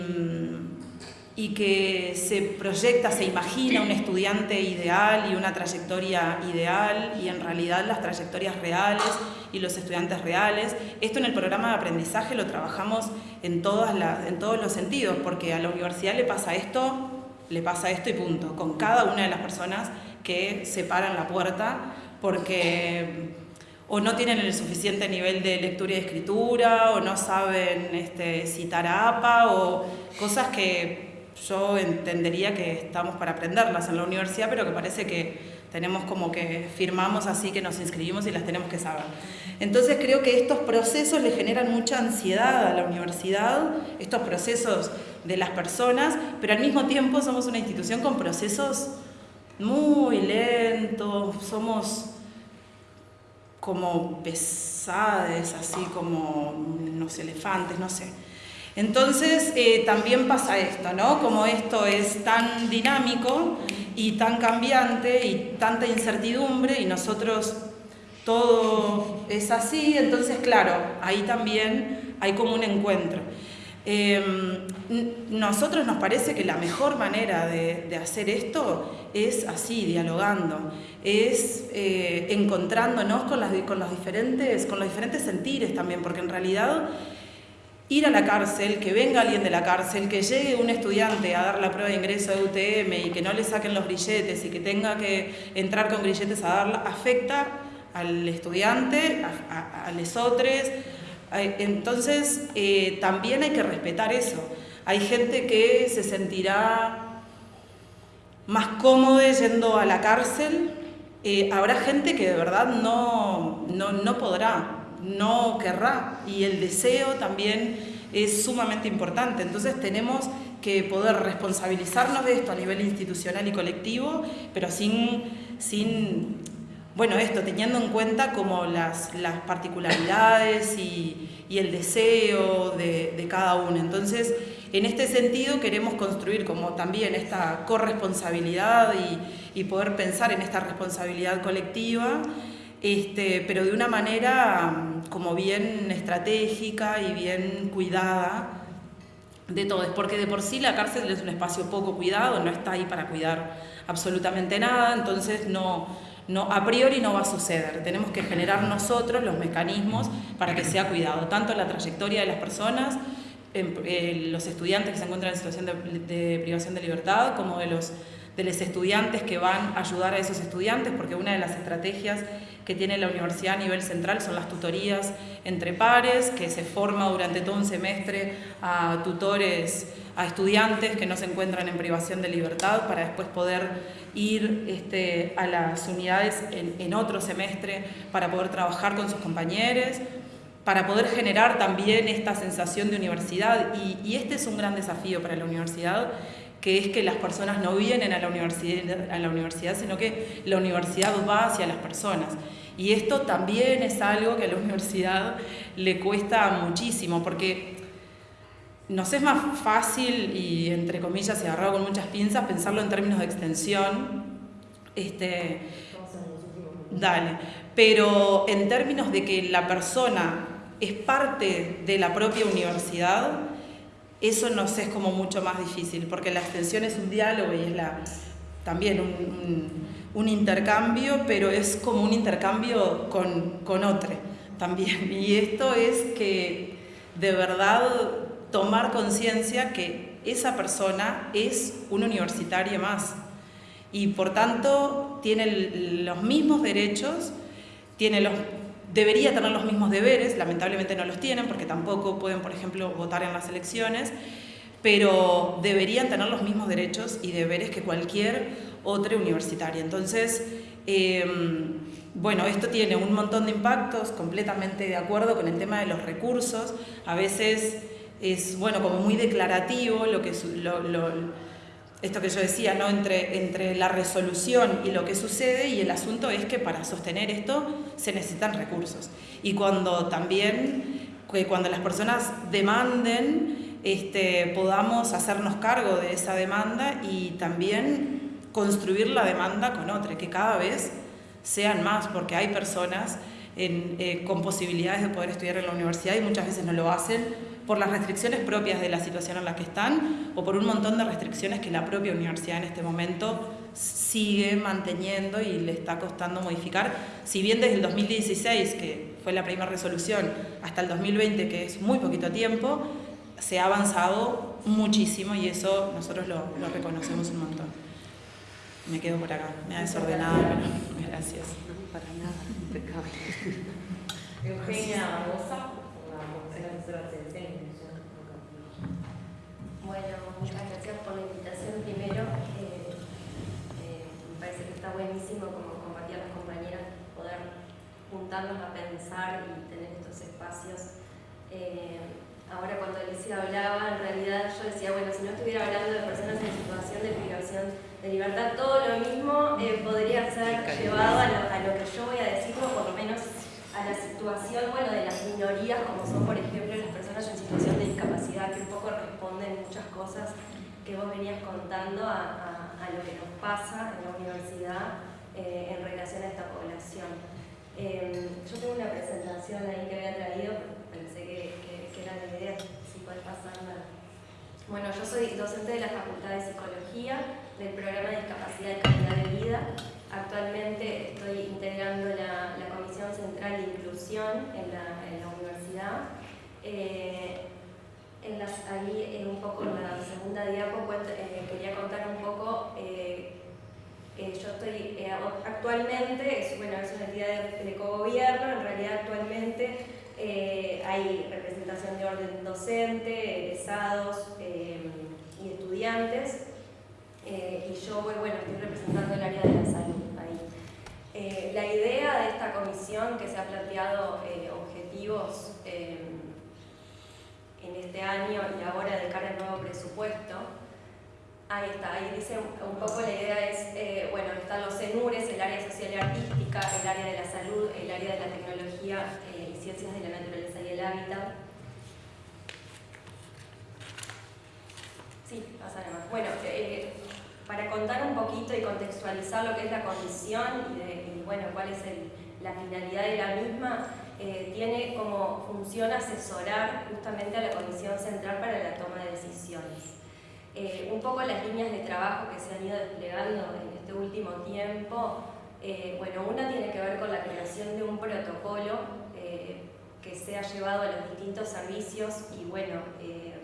y, que se proyecta, se imagina un estudiante ideal y una trayectoria ideal y en realidad las trayectorias reales y los estudiantes reales. Esto en el programa de aprendizaje lo trabajamos en, todas las, en todos los sentidos, porque a la universidad le pasa esto, le pasa esto y punto, con cada una de las personas que se paran la puerta, porque o no tienen el suficiente nivel de lectura y escritura, o no saben este, citar APA, o cosas que yo entendería que estamos para aprenderlas en la universidad, pero que parece que tenemos como que firmamos así que nos inscribimos y las tenemos que saber. Entonces creo que estos procesos le generan mucha ansiedad a la universidad, estos procesos de las personas, pero al mismo tiempo somos una institución con procesos muy lentos, somos como pesades, así como unos elefantes, no sé. Entonces eh, también pasa esto, ¿no? Como esto es tan dinámico y tan cambiante y tanta incertidumbre y nosotros todo es así, entonces claro, ahí también hay como un encuentro. Eh, nosotros nos parece que la mejor manera de, hacer esto es así, dialogando, es eh, encontrándonos con, las, los diferentes, con los diferentes sentires también, porque en realidad ir a la cárcel, que venga alguien de la cárcel, que llegue un estudiante a dar la prueba de ingreso de UTM y que no le saquen los grilletes y que tenga que entrar con grilletes a darla, afecta al estudiante, a, a, otros. Entonces, eh, también hay que respetar eso. Hay gente que se sentirá más cómodo yendo a la cárcel, eh, habrá gente que de verdad no, no, no podrá no querrá y el deseo también es sumamente importante. Entonces tenemos que poder responsabilizarnos de esto a nivel institucional y colectivo, pero sin, sin bueno, esto, teniendo en cuenta como las, particularidades y, el deseo de, cada uno. Entonces, en este sentido queremos construir como también esta corresponsabilidad y, y poder pensar en esta responsabilidad colectiva este, pero de una manera mm, como bien estratégica y bien cuidada de todo. Porque de por sí la cárcel es un espacio poco cuidado, no está ahí para cuidar absolutamente nada, entonces no, no, a priori no va a suceder. Tenemos que generar nosotros los mecanismos para que sea cuidado, tanto la trayectoria de las personas, eh, los estudiantes que se encuentran en situación de privación de libertad, como de los de los estudiantes que van a ayudar a esos estudiantes, porque una de las estrategias que tiene la universidad a nivel central son las tutorías entre pares, que se forma durante todo un semestre a tutores, a estudiantes que no se encuentran en privación de libertad para después poder ir este, a las unidades en, otro semestre para poder trabajar con sus compañeros, para poder generar también esta sensación de universidad. Y, y este es un gran desafío para la universidad que es que las personas no vienen a la, universidad, a la universidad, sino que la universidad va hacia las personas. Y esto también es algo que a la universidad le cuesta muchísimo, porque nos es más fácil, y entre comillas, y agarrado con muchas pinzas, pensarlo en términos de extensión. Este, dale. Pero en términos de que la persona es parte de la propia universidad, eso nos es como mucho más difícil, porque la extensión es un diálogo y es la, también un, intercambio, pero es como un intercambio con, con otro también. Y esto es que de verdad tomar conciencia que esa persona es un universitario más y por tanto tiene los mismos derechos, tiene los debería tener los mismos deberes, lamentablemente no los tienen porque tampoco pueden, por ejemplo, votar en las elecciones, pero deberían tener los mismos derechos y deberes que cualquier otra universitaria. Entonces, em, bueno, esto tiene un montón de impactos, completamente de acuerdo con el tema de los recursos, a veces es, bueno, como muy declarativo lo que... Lo, esto que yo decía, ¿no? entre, entre la resolución y lo que sucede, y el asunto es que para sostener esto se necesitan recursos. Y cuando también, cuando las personas demanden, este, podamos hacernos cargo de esa demanda y también construir la demanda con otra, que cada vez sean más, porque hay personas eh, con posibilidades de poder estudiar en la universidad y muchas veces no lo hacen por las restricciones propias de la situación en la que están o por un montón de restricciones que la propia universidad en este momento sigue manteniendo y le está costando modificar. Si bien desde el 2016, que fue la primera resolución, hasta el 2020, que es muy poquito tiempo, se ha avanzado muchísimo y eso nosotros lo, lo reconocemos un montón. Me quedo por acá, me ha desordenado, pero gracias. para nada, impecable. Eugenia Barbosa, la de bueno, muchas gracias por la invitación primero. Eh, eh, me parece que está buenísimo, como compartían las compañeras, poder juntarnos a pensar y tener estos espacios. Eh, ahora cuando Alicia hablaba, en realidad yo decía, bueno, si no estuviera hablando de personas en situación de privación de libertad, todo lo mismo podría ser llevado a lo, que yo voy a decir, o por lo menos a la situación bueno, de las minorías, como son por ejemplo las personas en situación de discapacidad, que un poco responden muchas cosas que vos venías contando a, a, lo que nos pasa en la universidad eh, en relación a esta población. Eh, yo tengo una presentación ahí que había traído, pensé que, que, era la idea, si puedes pasarla. Bueno, yo soy docente de la Facultad de Psicología del programa de Discapacidad y Calidad de Vida. Actualmente estoy integrando la, la Comisión Central de Inclusión en la, en la universidad. Eh, en las, ahí un poco en la segunda diapo eh, quería contar un poco, eh, yo estoy actualmente, es, bueno, es una entidad de, de cogobierno, en realidad actualmente hay representación de orden docente, egresados y estudiantes, y yo bueno, estoy representando el área de la salud ahí. la idea de esta comisión que se ha planteado objetivos en este año y ahora de cara al nuevo presupuesto. Ahí está, ahí dice un poco la idea es, eh, bueno, están los CENURES, el área social y artística, el área de la salud, el área de la tecnología eh, y ciencias de la naturaleza y el hábitat. Sí, pasa más. Bueno, eh, para contar un poquito y contextualizar lo que es la comisión y, bueno, cuál es la finalidad de la misma, eh, tiene como función asesorar justamente a la Comisión Central para la toma de decisiones. Eh, un poco las líneas de trabajo que se han ido desplegando en este último tiempo, eh, bueno, una tiene que ver con la creación de un protocolo que sea llevado a los distintos servicios y bueno,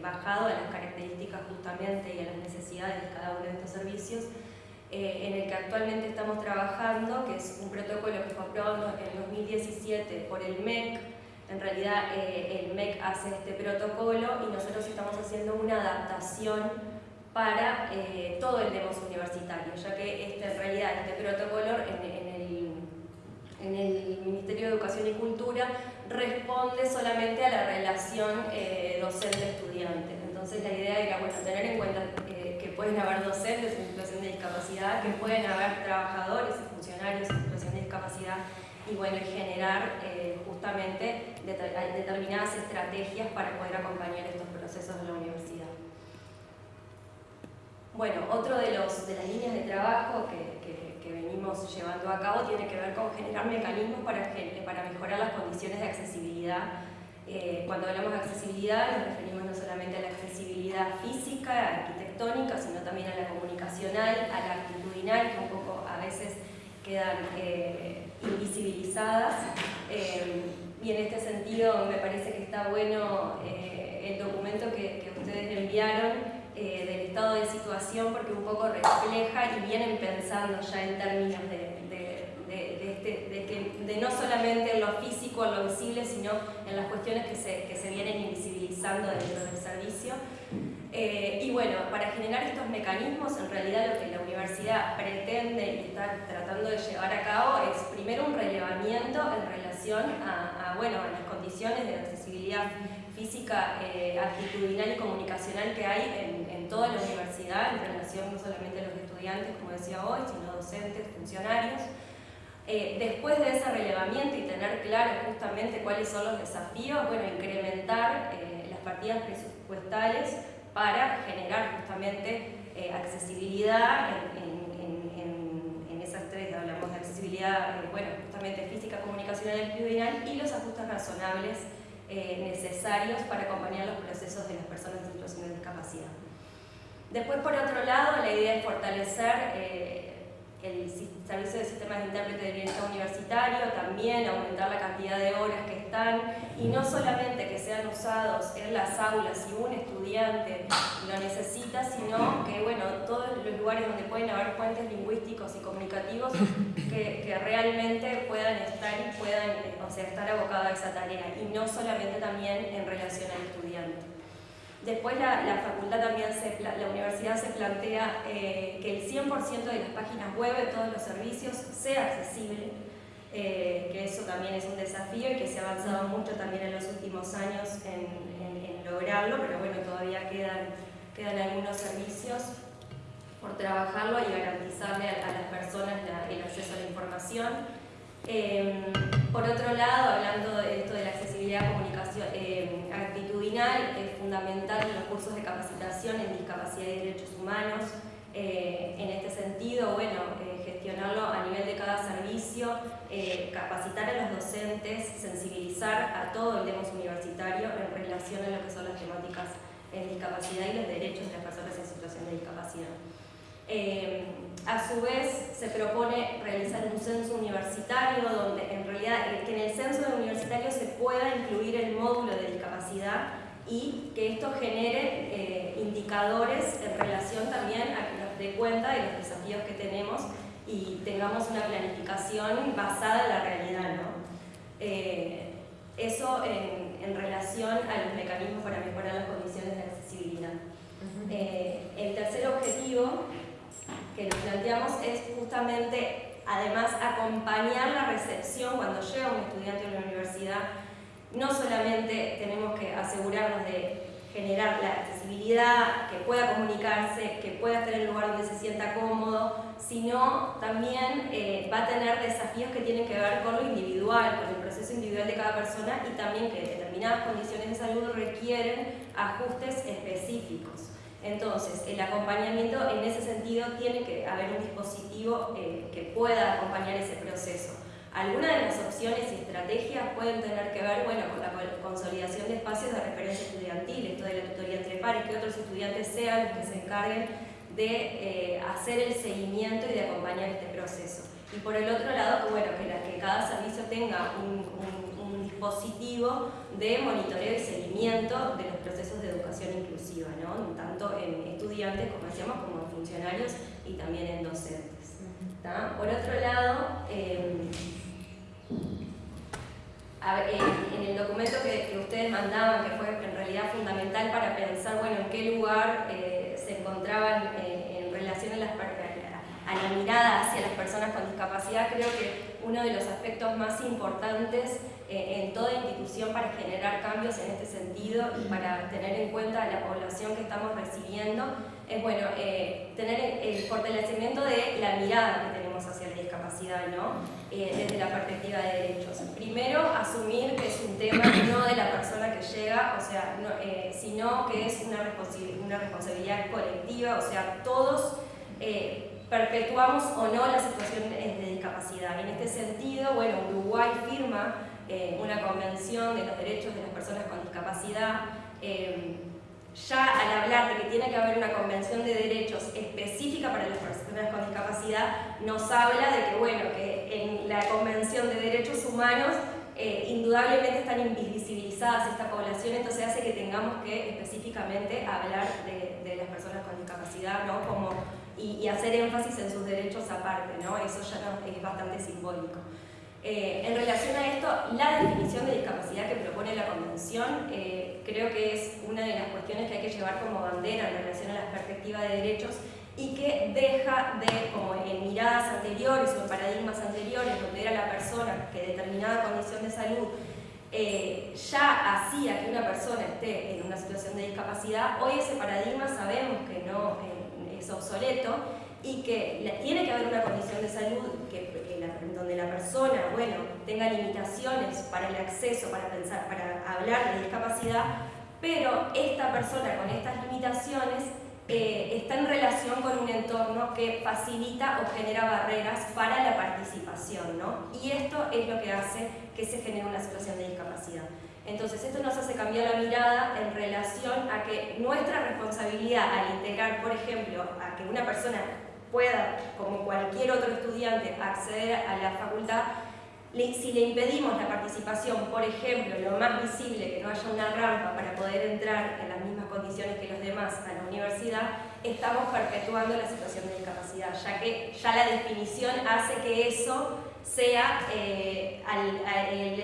bajado a las características justamente y a las necesidades de cada uno de estos servicios, eh, en el que actualmente estamos trabajando, que es un protocolo que fue aprobado en 2017 por el MEC. En realidad eh, el MEC hace este protocolo y nosotros estamos haciendo una adaptación para eh, todo el demos universitario, ya que este, en realidad este protocolo en, el, en el Ministerio de Educación y Cultura responde solamente a la relación docente-estudiante. Entonces la idea era bueno, tener en cuenta pueden haber docentes de discapacidad, que pueden haber trabajadores y funcionarios en situación de discapacidad y bueno, generar eh, justamente determinadas estrategias para poder acompañar estos procesos de la universidad. Bueno, otro de, los, de las líneas de trabajo que, que, venimos llevando a cabo tiene que ver con generar mecanismos para, para mejorar las condiciones de accesibilidad eh, cuando hablamos de accesibilidad nos referimos no solamente a la accesibilidad física, arquitectónica, sino también a la comunicacional, a la actitudinal, que un poco a veces quedan eh, invisibilizadas. Eh, y en este sentido me parece que está bueno el documento que, ustedes enviaron del estado de situación porque un poco refleja y vienen pensando ya en términos de, de, no solamente en lo físico, en lo visible, sino en las cuestiones que se vienen invisibilizando dentro del servicio. Eh, y bueno, para generar estos mecanismos, en realidad lo que la universidad pretende y está tratando de llevar a cabo es primero un relevamiento en relación a, bueno, a las condiciones de accesibilidad física, eh, actitudinal y comunicacional que hay en, en, toda la universidad en relación no solamente a los estudiantes, como decía hoy, sino docentes, funcionarios. Eh, después de ese relevamiento y tener claro justamente cuáles son los desafíos, bueno, incrementar eh, las partidas presupuestales para generar justamente eh, accesibilidad en, esas tres, hablamos de accesibilidad, bueno, justamente física, comunicacional y actitudinal y los ajustes razonables necesarios para acompañar los procesos de las personas en situación de discapacidad. Después, por otro lado, la idea es fortalecer el servicio de sistemas de intérprete de bienestar universitario, también aumentar la cantidad de horas que están y no solamente que sean usados en las aulas si un estudiante lo necesita, sino que bueno, todos los lugares donde pueden haber puentes lingüísticos y comunicativos que, realmente puedan estar y puedan o sea, estar abocados a esa tarea y no solamente también en relación al estudiante. Después la, facultad también, se, la universidad se plantea eh, que el 100% de las páginas web de todos los servicios sea accesible, eh, que eso también es un desafío y que se ha avanzado mucho también en los últimos años en, lograrlo, pero bueno, todavía quedan, quedan algunos servicios por trabajarlo y garantizarle a, las personas el acceso a la información. Em, por otro lado, hablando de esto de la accesibilidad comunicación, actitudinal, es fundamental los cursos de capacitación en discapacidad y derechos humanos. Eh, en este sentido, bueno, eh, gestionarlo a nivel de cada servicio, eh, capacitar a los docentes, sensibilizar a todo el demos universitario en relación a lo que son las temáticas en discapacidad y los derechos de las personas en situación de discapacidad. Eh, a su vez, se propone realizar un censo universitario donde en realidad que en el censo universitario se pueda incluir el módulo de discapacidad y que esto genere eh, indicadores en relación también a que nos dé cuenta de los desafíos que tenemos y tengamos una planificación basada en la realidad. ¿no? Eh, eso en, en, relación a los mecanismos para mejorar las condiciones de accesibilidad. Eh, el tercer objetivo que nos planteamos es justamente, además, acompañar la recepción cuando llega un estudiante a la universidad. No solamente tenemos que asegurarnos de generar la accesibilidad, que pueda comunicarse, que pueda estar en el lugar donde se sienta cómodo, sino también eh, va a tener desafíos que tienen que ver con lo individual, con el proceso individual de cada persona y también que determinadas condiciones de salud requieren ajustes específicos. Entonces, el acompañamiento en ese sentido tiene que haber un dispositivo eh, que pueda acompañar ese proceso. Algunas de las opciones y estrategias pueden tener que ver bueno, con la consolidación de espacios de referencia estudiantil, esto de la tutoría entre pares, que otros estudiantes sean los que se encarguen de eh, hacer el seguimiento y de acompañar este proceso. Y por el otro lado, bueno, que, que cada servicio tenga un, dispositivo de monitoreo y seguimiento de los procesos de educación inclusiva, ¿no? tanto en estudiantes, como decíamos, como en funcionarios y también en docentes. Por otro lado, em, en el documento que, ustedes mandaban, que fue en realidad fundamental para pensar bueno, en qué lugar eh, se encontraban eh, en relación a, a la mirada hacia las personas con discapacidad, creo que uno de los aspectos más importantes en toda institución para generar cambios en este sentido y para tener en cuenta la población que estamos recibiendo es bueno, tener el fortalecimiento de la mirada que tenemos hacia la discapacidad, ¿no? desde la perspectiva de derechos. Primero, asumir que es un tema no de la persona que llega, o sea, sino que es una, una responsabilidad colectiva, o sea, todos eh, perpetuamos o no la situación de discapacidad. En este sentido, bueno, Uruguay firma eh, una convención de los derechos de las personas con discapacidad. Eh, ya al hablar de que tiene que haber una convención de derechos específica para las personas con discapacidad, nos habla de que, bueno, que en la convención de derechos humanos eh, indudablemente están invisibilizadas esta población, entonces hace que tengamos que específicamente hablar de, de las personas con discapacidad, ¿no? Como, y, y, hacer énfasis en sus derechos aparte, ¿no? Eso ya no, es bastante simbólico. Eh, en relación a esto, la definición de discapacidad que propone la Convención eh, creo que es una de las cuestiones que hay que llevar como bandera en relación a la perspectiva de derechos y que deja de, como en miradas anteriores o en paradigmas anteriores, donde era la persona que determinada condición de salud eh, ya hacía que una persona esté en una situación de discapacidad, hoy ese paradigma sabemos que no es obsoleto y que tiene que haber una condición de salud donde la persona bueno, tenga limitaciones para el acceso, para pensar, para hablar de discapacidad, pero esta persona con estas limitaciones eh, está en relación con un entorno que facilita o genera barreras para la participación, ¿no? Y esto es lo que hace que se genere una situación de discapacidad. Entonces, esto nos hace cambiar la mirada en relación a que nuestra responsabilidad al integrar, por ejemplo, a que una persona pueda, como cualquier otro estudiante, acceder a la facultad, si le impedimos la participación, por ejemplo, lo más visible, que no haya una rampa para poder entrar en las mismas condiciones que los demás a la universidad, estamos perpetuando la situación de discapacidad, ya que ya la definición hace que eso sea eh,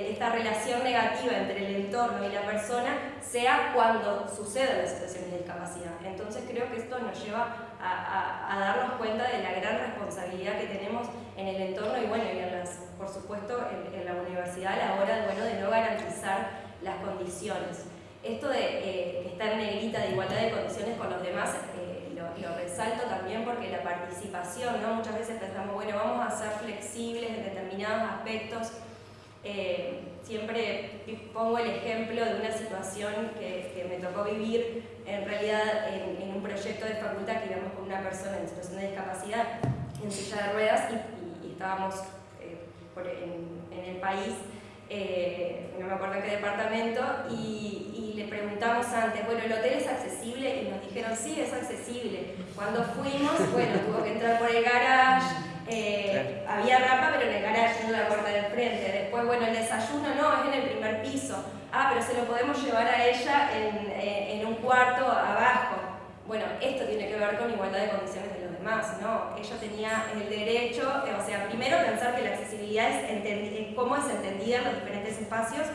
esta relación negativa entre el entorno y la persona sea cuando sucede la situación de discapacidad. Entonces creo que esto nos lleva a, darnos cuenta de la gran responsabilidad que tenemos en el entorno y bueno, y por supuesto en, la universidad a la hora bueno, de no garantizar las condiciones. Esto de eh, en negrita de igualdad de condiciones con los demás eh, lo, resalto también porque la participación, ¿no? muchas veces pensamos, bueno, vamos a ser flexibles en determinados aspectos. Eh, siempre pongo el ejemplo de una situación que, me tocó vivir en realidad en, un proyecto de facultad que íbamos con una persona en situación de discapacidad en silla de ruedas y, estábamos en, en, el país eh, no me acuerdo en qué departamento, y, le preguntamos antes, bueno, ¿el hotel es accesible? Y nos dijeron, sí, es accesible. Cuando fuimos, bueno, tuvo que entrar por el garage, Eh, había rampa, pero en el garaje, no en la puerta del frente. Después, bueno, el desayuno no, es en el primer piso. Ah, pero se lo podemos llevar a ella en, eh, en un cuarto abajo. Bueno, esto tiene que ver con igualdad de condiciones de los demás, ¿no? Ella tenía el derecho, o sea, primero pensar que la accesibilidad es cómo es entendida en los diferentes espacios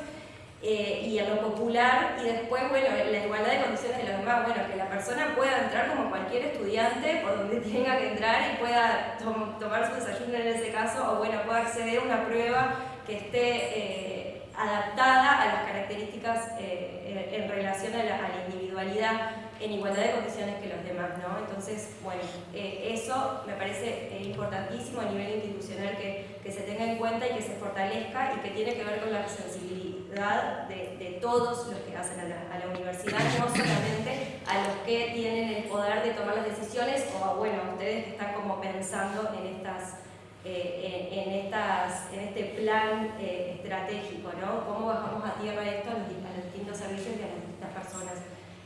eh, y en lo popular, y después, bueno, la igualdad de condiciones de los demás, bueno, que la persona pueda entrar como cualquier estudiante por donde tenga que entrar y pueda tomar su desayuno en ese caso, o bueno, pueda acceder a una prueba que esté eh, adaptada a las características eh, en relación a la, a la individualidad en igualdad de condiciones que los demás, ¿no? Entonces, bueno, eso me parece importantísimo a nivel institucional que, que, se tenga en cuenta y que se fortalezca y que tiene que ver con la sensibilidad de, de todos los que hacen a la, a la, universidad, no solamente a los que tienen el poder de tomar las decisiones o, bueno, a ustedes que están como pensando en estas... Eh, en, en, estas, en este plan eh, estratégico, ¿no? ¿Cómo bajamos a tierra esto a los, a los distintos servicios y a las distintas personas?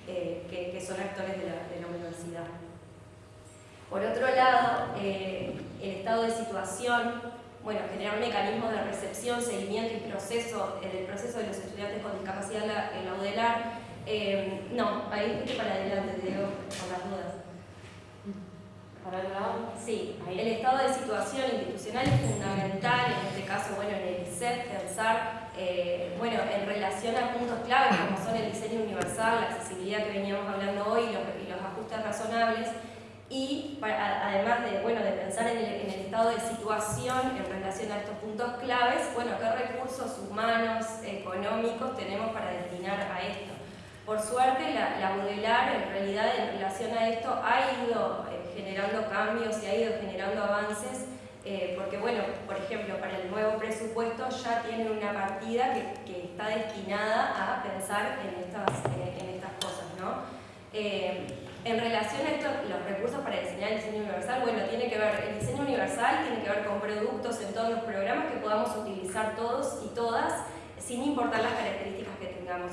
eh, que, que, son actores de la, de la, universidad. Por otro lado, eh, el estado de situación, bueno, generar mecanismos de recepción, seguimiento y proceso, en el proceso de los estudiantes con discapacidad en la UDELAR, eh, no, ahí para adelante, te digo, con las dudas. ¿Para el lado? Sí, ahí. el estado de situación institucional es fundamental, en este caso, bueno, en el ICEF, pensar eh, bueno, en relación a puntos clave como son el diseño universal, la accesibilidad que veníamos hablando hoy y los, y los ajustes razonables, y además de, bueno, de pensar en el, estado de situación en relación a estos puntos claves, bueno, qué recursos humanos, económicos tenemos para destinar a esto. Por suerte, la, la Budelar en realidad en relación a esto ha ido eh, generando cambios y ha ido generando avances eh, porque bueno, por ejemplo, para el nuevo presupuesto ya tiene una partida que, está destinada a pensar en estas, eh, en estas cosas, ¿no? En relación a esto, los recursos para diseñar el diseño universal, bueno, tiene que ver, el diseño universal tiene que ver con productos en todos los programas que podamos utilizar todos y todas, sin importar las características que tengamos.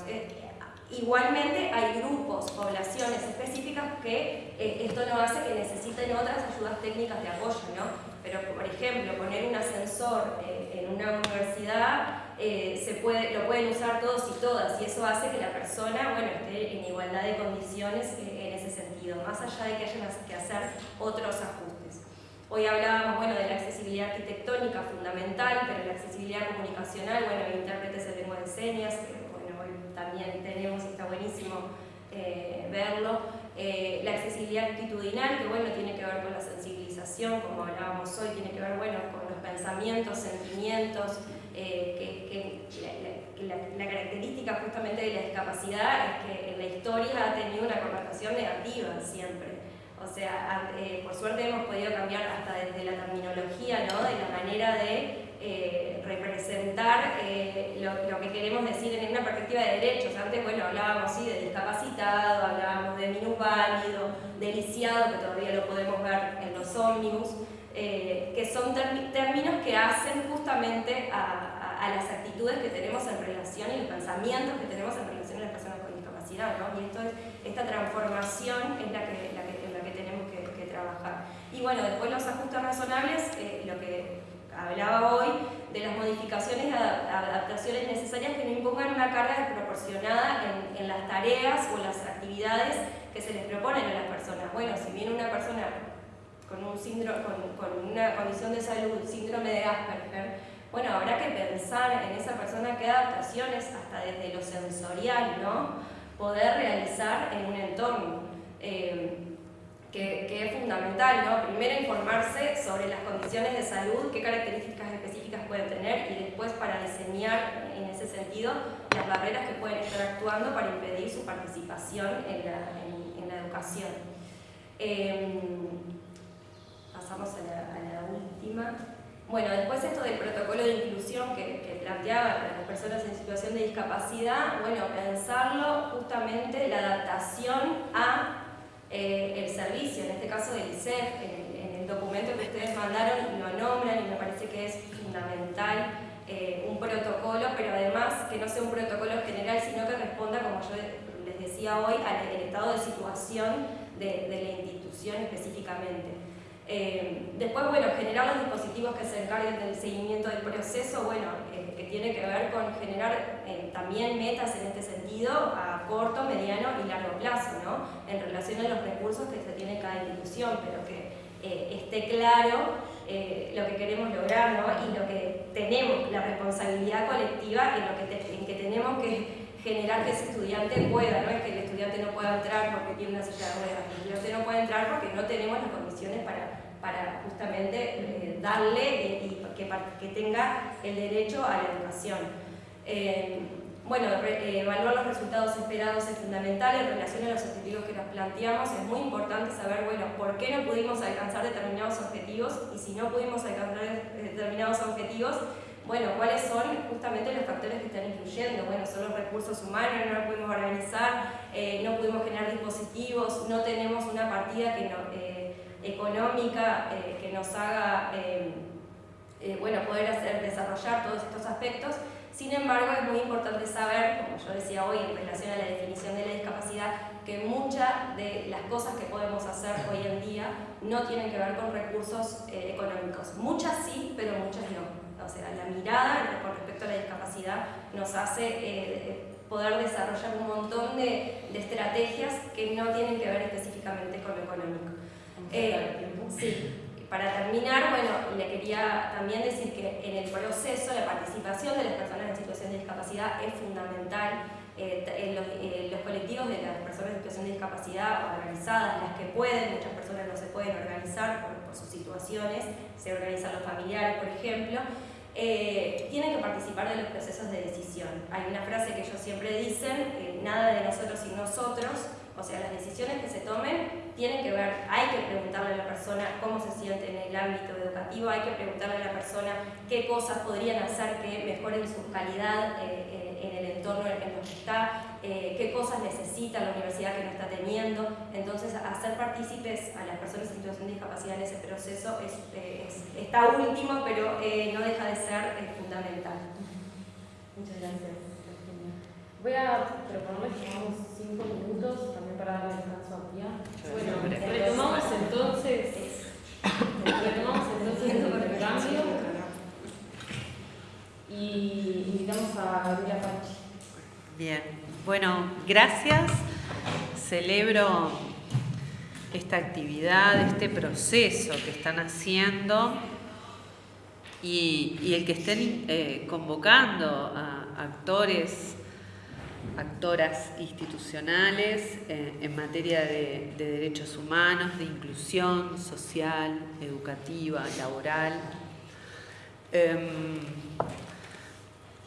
Igualmente hay grupos, poblaciones específicas que eh, esto no hace que necesiten otras ayudas técnicas de apoyo, ¿no? Pero, por ejemplo, poner un ascensor eh, en una universidad eh, se puede, lo pueden usar todos y todas y eso hace que la persona bueno, esté en igualdad de condiciones eh, sentido, más allá de que haya que hacer otros ajustes. Hoy hablábamos bueno, de la accesibilidad arquitectónica fundamental, pero la accesibilidad comunicacional, bueno, intérpretes de lengua de señas, bueno, hoy también tenemos está buenísimo eh, verlo. Eh, la accesibilidad actitudinal, que bueno, tiene que ver con la sensibilización, como hablábamos hoy, tiene que ver bueno, con los pensamientos, sentimientos, eh, que, la, la, característica justamente de la discapacidad es que en la historia ha tenido una connotación negativa siempre. O sea, eh, por suerte hemos podido cambiar hasta desde la terminología, ¿no? de la manera de eh, representar eh, lo, que queremos decir en una perspectiva de derechos. Antes, bueno, hablábamos ¿sí? de discapacitado, hablábamos de minusválido, de lisiado, que todavía lo podemos ver en los ómnibus, que son términos que hacen justamente a, a, las actitudes que tenemos en relación y los pensamientos que tenemos en relación a las personas con discapacidad. ¿no? Y esto es, esta transformación es la que, la que, la que tenemos que, que trabajar. Y bueno, después los ajustes razonables, eh, lo que hablaba hoy de las modificaciones y adaptaciones necesarias que no impongan una carga desproporcionada en, en, las tareas o las actividades que se les proponen a las personas. Bueno, si viene una persona con, un síndrome, con, con una condición de salud, síndrome de Asperger, bueno, habrá que pensar en esa persona qué adaptaciones, hasta desde lo sensorial, ¿no? Poder realizar en un entorno. Eh, que, es fundamental, ¿no? Primero informarse sobre las condiciones de salud, qué características específicas pueden tener y después para diseñar en ese sentido las barreras que pueden estar actuando para impedir su participación en la, educación. Eh, pasamos a la, última. Bueno, después esto del protocolo de inclusión que, que planteaba para las personas en situación de discapacidad, bueno, pensarlo justamente la adaptación a eh, el servicio, en este caso del ICEF, en, el documento que ustedes mandaron lo nombran y me parece que es fundamental eh, un protocolo, pero además que no sea un protocolo general, sino que responda, como yo les decía hoy, al estado de situación de la institución específicamente. Eh, después, bueno, generar los dispositivos que se encarguen del seguimiento del proceso, bueno, eh, que tiene que ver con generar eh, también metas en este sentido a corto, mediano y largo plazo, ¿no? En relación a los recursos que se tiene cada institución, pero que esté claro lo que queremos lograr, ¿no? Y lo que tenemos, la responsabilidad colectiva en, lo que, en que tenemos que generar que ese estudiante pueda, no es que el estudiante no pueda entrar porque tiene una silla de ruedas, el estudiante no puede entrar porque no tenemos las condiciones para para justamente eh, darle y que, que, tenga el derecho a la educación. Eh, bueno, eh, evaluar los resultados esperados es fundamental en relación a los objetivos que nos planteamos. Es muy importante saber, bueno, por qué no pudimos alcanzar determinados objetivos y si no pudimos alcanzar determinados objetivos, bueno, cuáles son justamente los factores que están influyendo. Bueno, son los recursos humanos, no los pudimos organizar, no pudimos generar dispositivos, no tenemos una partida no, económica eh, que nos haga eh, eh, bueno, poder hacer, desarrollar todos estos aspectos. Sin embargo, es muy importante saber, como yo decía hoy en relación a la definición de la discapacidad, que muchas de las cosas que podemos hacer hoy en día no tienen que ver con recursos económicos. Muchas sí, pero muchas no. O sea, la mirada con respecto a la discapacidad nos hace poder desarrollar un montón de, de estrategias que no tienen que ver específicamente con lo económico. Eh, sí, para terminar, bueno, le quería también decir que en el proceso la participación de las personas en situación de discapacidad es fundamental. Eh, en los, colectivos de las personas en situación de discapacidad organizadas, las que pueden, muchas personas no se pueden organizar por, sus situaciones, se organizan los familiares, por ejemplo, eh, tienen que participar de los procesos de decisión. Hay una frase que ellos siempre dicen, nada de nosotros sin nosotros, o sea, las decisiones que se tomen tienen que ver, hay que preguntarle a la persona cómo se siente en el ámbito educativo, hay que preguntarle a la persona qué cosas podrían hacer que mejoren su calidad eh, en, el entorno en el que está, eh, qué cosas necesita la universidad que no está teniendo. Entonces, hacer partícipes a las personas en situación de discapacidad en ese proceso es, eh, está último, pero no deja de ser fundamental. Muchas gracias. Voy a proponerles que tomamos cinco minutos también para darle descanso a Pia. Bueno, retomamos entonces, retomamos entonces el cambio y invitamos a Gabriela Pachi. Bien, bueno, gracias. Celebro esta actividad, este proceso que están haciendo y, el que estén eh, convocando a actores actoras institucionales eh, en materia de, derechos humanos, de inclusión social, educativa, laboral. Em,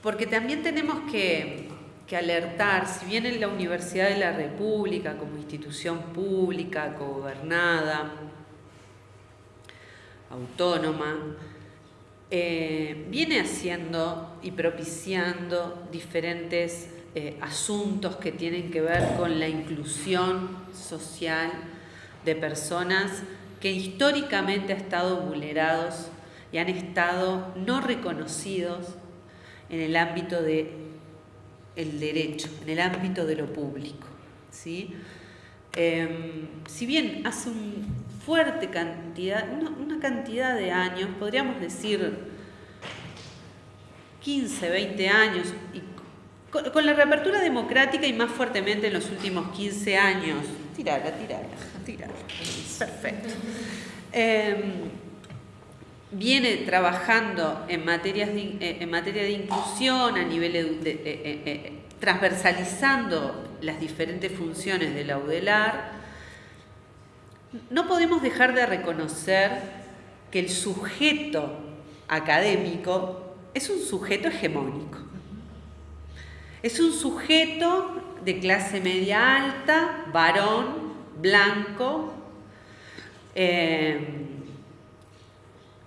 porque también tenemos que, alertar, si bien en la Universidad de la República como institución pública, gobernada, autónoma, eh, viene haciendo y propiciando diferentes eh, asuntos que tienen que ver con la inclusión social de personas que históricamente han estado vulnerados y han estado no reconocidos en el ámbito del el derecho, en el ámbito de lo público. ¿sí? Em, si bien hace una fuerte cantidad, una cantidad de años, podríamos decir 15, 20 años, y con, la reapertura democrática y más fuertemente en los últimos 15 años, tirala, tirala, tirala, perfecto. Em, viene trabajando en, materias eh, en materia de inclusión a nivel de, eh, eh, transversalizando las diferentes funciones de la UDELAR, no podemos dejar de reconocer que el sujeto académico es un sujeto hegemónico. Es un sujeto de clase media alta, varón, blanco,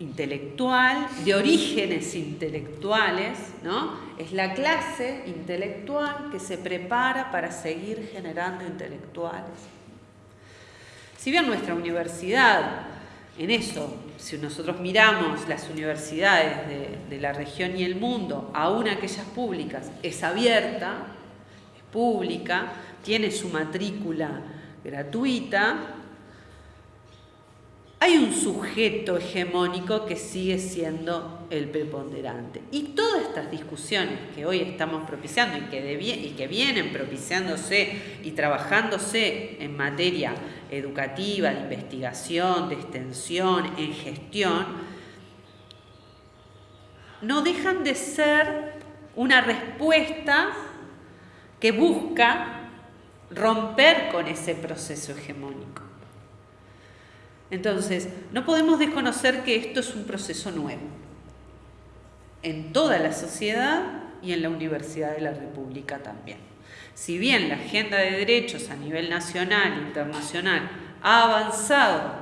intelectual, de orígenes intelectuales, ¿no? Es la clase intelectual que se prepara para seguir generando intelectuales. Si bien nuestra universidad en eso, si nosotros miramos las universidades de, la región y el mundo, aún aquellas públicas, es abierta, es pública, tiene su matrícula gratuita, hay un sujeto hegemónico que sigue siendo el preponderante. Y todas estas discusiones que hoy estamos propiciando y que, vienen propiciándose y trabajándose en materia educativa, de investigación, de extensión, en gestión, no dejan de ser una respuesta que busca romper con ese proceso hegemónico. Entonces, no podemos desconocer que esto es un proceso nuevo en toda la sociedad y en la Universidad de la República también. Si bien la agenda de derechos a nivel nacional e internacional ha avanzado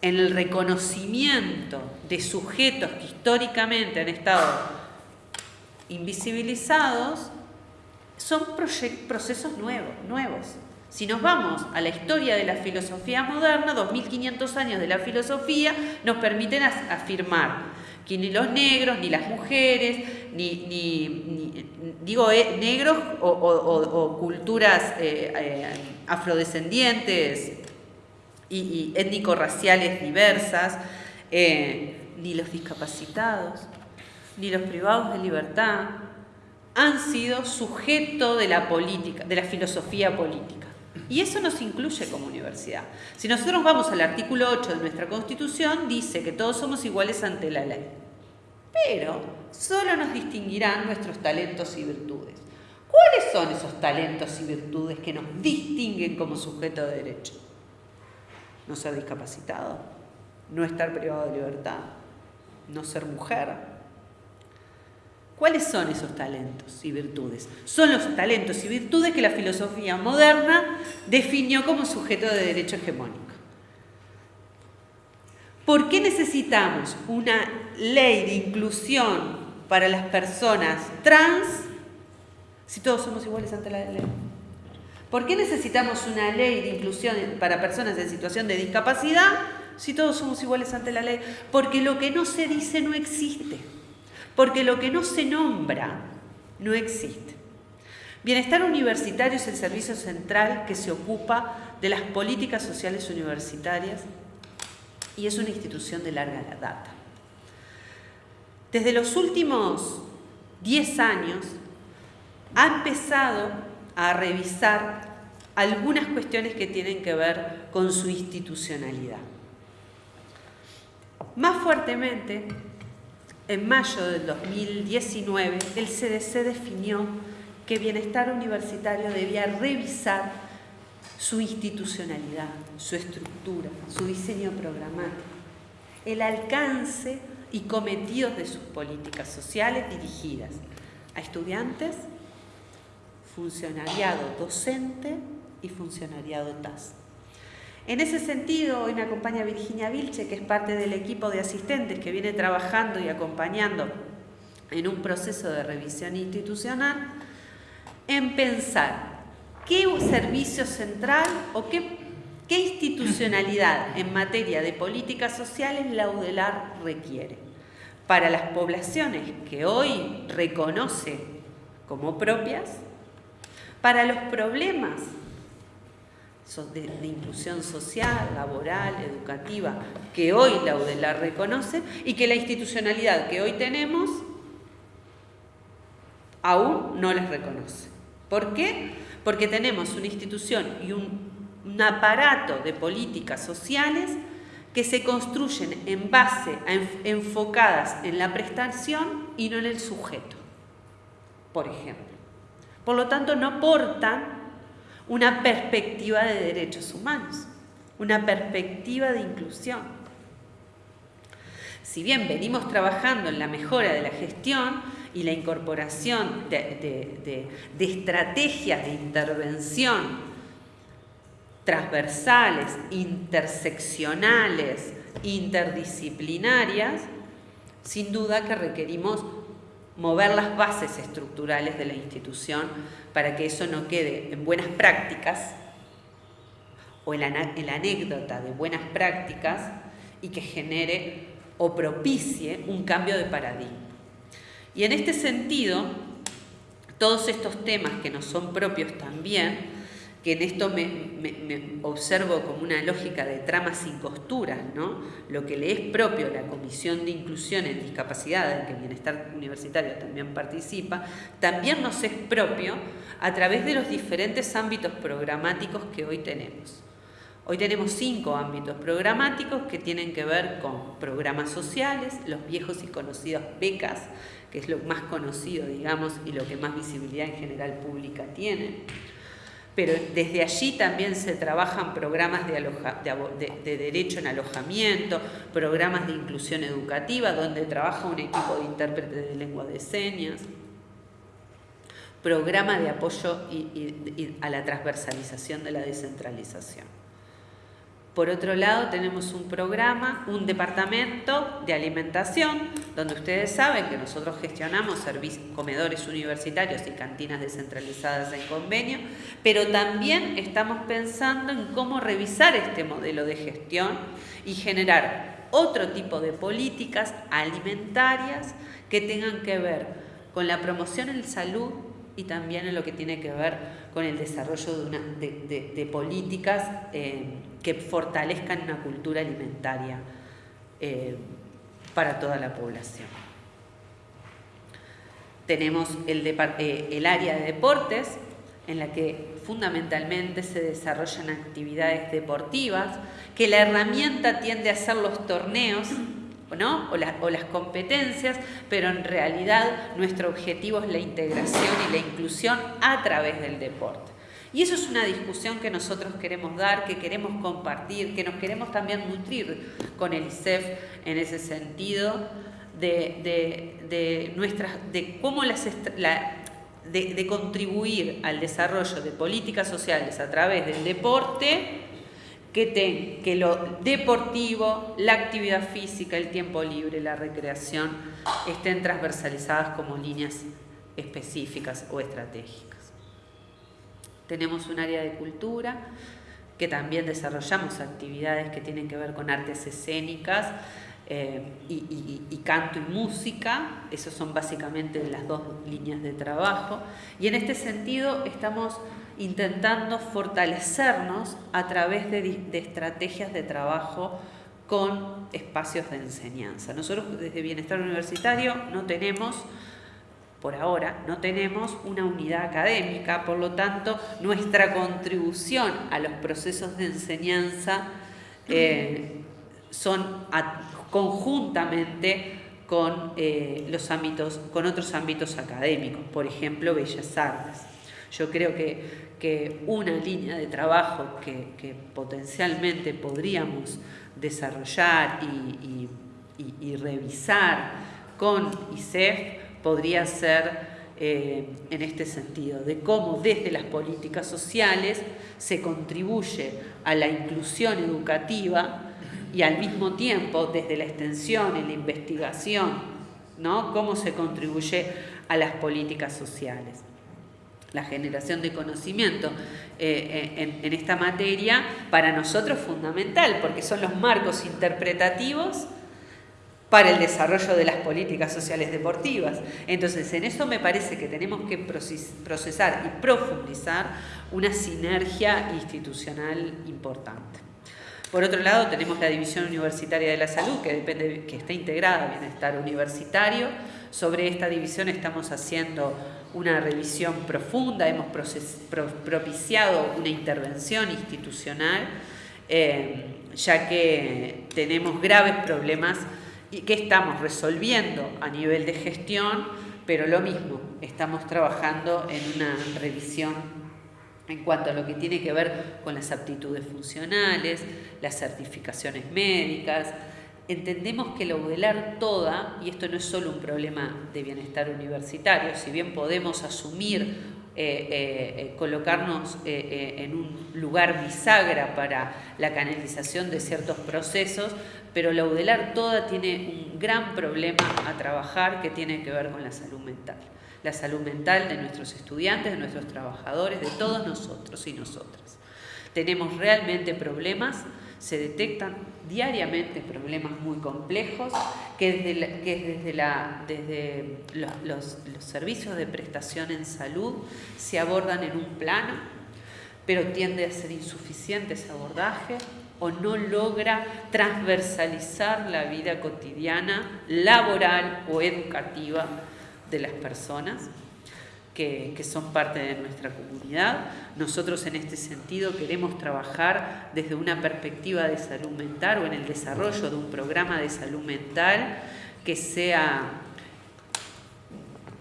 en el reconocimiento de sujetos que históricamente han estado invisibilizados, son procesos nuevos, nuevos. Si nos vamos a la historia de la filosofía moderna, 2500 años de la filosofía nos permiten afirmar que ni los negros, ni las mujeres, ni, digo, eh, negros o, culturas eh, eh, afrodescendientes y, étnico-raciales diversas, ni los discapacitados, ni los privados de libertad, han sido sujeto de la política, de la filosofía política. Y eso nos incluye como universidad. Si nosotros vamos al artículo 8 de nuestra Constitución, dice que todos somos iguales ante la ley. Pero solo nos distinguirán nuestros talentos y virtudes. ¿Cuáles son esos talentos y virtudes que nos distinguen como sujeto de derecho? No ser discapacitado, no estar privado de libertad, no ser mujer, ¿Cuáles son esos talentos y virtudes? Son los talentos y virtudes que la filosofía moderna definió como sujeto de derecho hegemónico. ¿Por qué necesitamos una ley de inclusión para las personas trans si todos somos iguales ante la ley? ¿Por qué necesitamos una ley de inclusión para personas en situación de discapacidad si todos somos iguales ante la ley? Porque lo que no se dice no existe porque lo que no se nombra no existe. Bienestar Universitario es el servicio central que se ocupa de las políticas sociales universitarias y es una institución de larga data. Desde los últimos 10 años ha empezado a revisar algunas cuestiones que tienen que ver con su institucionalidad. Más fuertemente, en mayo del 2019, el CDC definió que Bienestar Universitario debía revisar su institucionalidad, su estructura, su diseño programático, el alcance y cometidos de sus políticas sociales dirigidas a estudiantes, funcionariado docente y funcionariado TAS. En ese sentido, hoy me acompaña Virginia Vilche, que es parte del equipo de asistentes que viene trabajando y acompañando en un proceso de revisión institucional, en pensar qué servicio central o qué, institucionalidad en materia de políticas sociales la UDELAR requiere. Para las poblaciones que hoy reconoce como propias, para los problemas de, inclusión social, laboral, educativa, que hoy la UDELAR reconoce y que la institucionalidad que hoy tenemos aún no les reconoce. ¿Por qué? Porque tenemos una institución y un, aparato de políticas sociales que se construyen en base a enfocadas en la prestación y no en el sujeto, por ejemplo. Por lo tanto, no aportan una perspectiva de derechos humanos, una perspectiva de inclusión. Si bien venimos trabajando en la mejora de la gestión y la incorporación de, estrategias de intervención transversales, interseccionales, interdisciplinarias, sin duda que requerimos mover las bases estructurales de la institución para que eso no quede en buenas prácticas o en la, anécdota de buenas prácticas y que genere o propicie un cambio de paradigma. Y en este sentido, todos estos temas que nos son propios también, que en esto me, observo como una lógica de trama sin costuras, ¿no? Lo que le es propio a la Comisión de Inclusión en Discapacidad, en que Bienestar Universitario también participa, también nos es propio a través de los diferentes ámbitos programáticos que hoy tenemos. Hoy tenemos cinco ámbitos programáticos que tienen que ver con programas sociales, los viejos y conocidos becas, que es lo más conocido, digamos, y lo que más visibilidad en general pública tiene. Pero desde allí también se trabajan programas de, de, derecho en alojamiento, programas de inclusión educativa, donde trabaja un equipo de intérpretes de lengua de señas, programa de apoyo a la transversalización de la descentralización. Por otro lado, tenemos un programa, un departamento de alimentación, donde ustedes saben que nosotros gestionamos comedores universitarios y cantinas descentralizadas en convenio, pero también estamos pensando en cómo revisar este modelo de gestión y generar otro tipo de políticas alimentarias que tengan que ver con la promoción en salud y también en lo que tiene que ver con el desarrollo de, políticas eh, que fortalezcan una cultura alimentaria eh, para toda la población. Tenemos el, eh, el área de deportes, en la que fundamentalmente se desarrollan actividades deportivas, que la herramienta tiende a ser los torneos o, las competencias, pero en realidad nuestro objetivo es la integración y la inclusión a través del deporte. Y eso es una discusión que nosotros queremos dar, que queremos compartir, que nos queremos también nutrir con el ISEF en ese sentido de, nuestras, de cómo las, de contribuir al desarrollo de políticas sociales a través del deporte que, que lo deportivo, la actividad física, el tiempo libre, la recreación, estén transversalizadas como líneas específicas o estratégicas. Tenemos un área de cultura que también desarrollamos actividades que tienen que ver con artes escénicas eh, y, canto y música, esas son básicamente las dos líneas de trabajo, y en este sentido estamos intentando fortalecernos a través de, estrategias de trabajo con espacios de enseñanza. Nosotros desde Bienestar Universitario no tenemos, por ahora, no tenemos una unidad académica, por lo tanto, nuestra contribución a los procesos de enseñanza eh, son conjuntamente con, eh, los ámbitos, con otros ámbitos académicos, por ejemplo, Bellas Artes. Yo creo que que una línea de trabajo que, potencialmente podríamos desarrollar y, revisar con ISEF podría ser eh, en este sentido, de cómo desde las políticas sociales se contribuye a la inclusión educativa y al mismo tiempo desde la extensión y la investigación, ¿no? cómo se contribuye a las políticas sociales la generación de conocimiento eh, eh, en, esta materia, para nosotros fundamental, porque son los marcos interpretativos para el desarrollo de las políticas sociales deportivas. Entonces, en eso me parece que tenemos que procesar y profundizar una sinergia institucional importante. Por otro lado, tenemos la División Universitaria de la Salud, que, depende, que está integrada a Bienestar Universitario. Sobre esta división estamos haciendo una revisión profunda, hemos propiciado una intervención institucional, eh, ya que tenemos graves problemas y que estamos resolviendo a nivel de gestión, pero lo mismo, estamos trabajando en una revisión en cuanto a lo que tiene que ver con las aptitudes funcionales, las certificaciones médicas, entendemos que la UDELAR toda, y esto no es solo un problema de bienestar universitario, si bien podemos asumir, eh, eh, eh, colocarnos en un lugar bisagra para la canalización de ciertos procesos, pero la UDELAR toda tiene un gran problema a trabajar que tiene que ver con la salud mental. La salud mental de nuestros estudiantes, de nuestros trabajadores, de todos nosotros y nosotras. Tenemos realmente problemas se detectan diariamente problemas muy complejos que desde, desde, los, servicios de prestación en salud se abordan en un plano, pero tiende a ser insuficiente ese abordaje o no logra transversalizar la vida cotidiana, laboral o educativa de las personas que, son parte de nuestra comunidad. Nosotros en este sentido queremos trabajar desde una perspectiva de salud mental o en el desarrollo de un programa de salud mental que sea,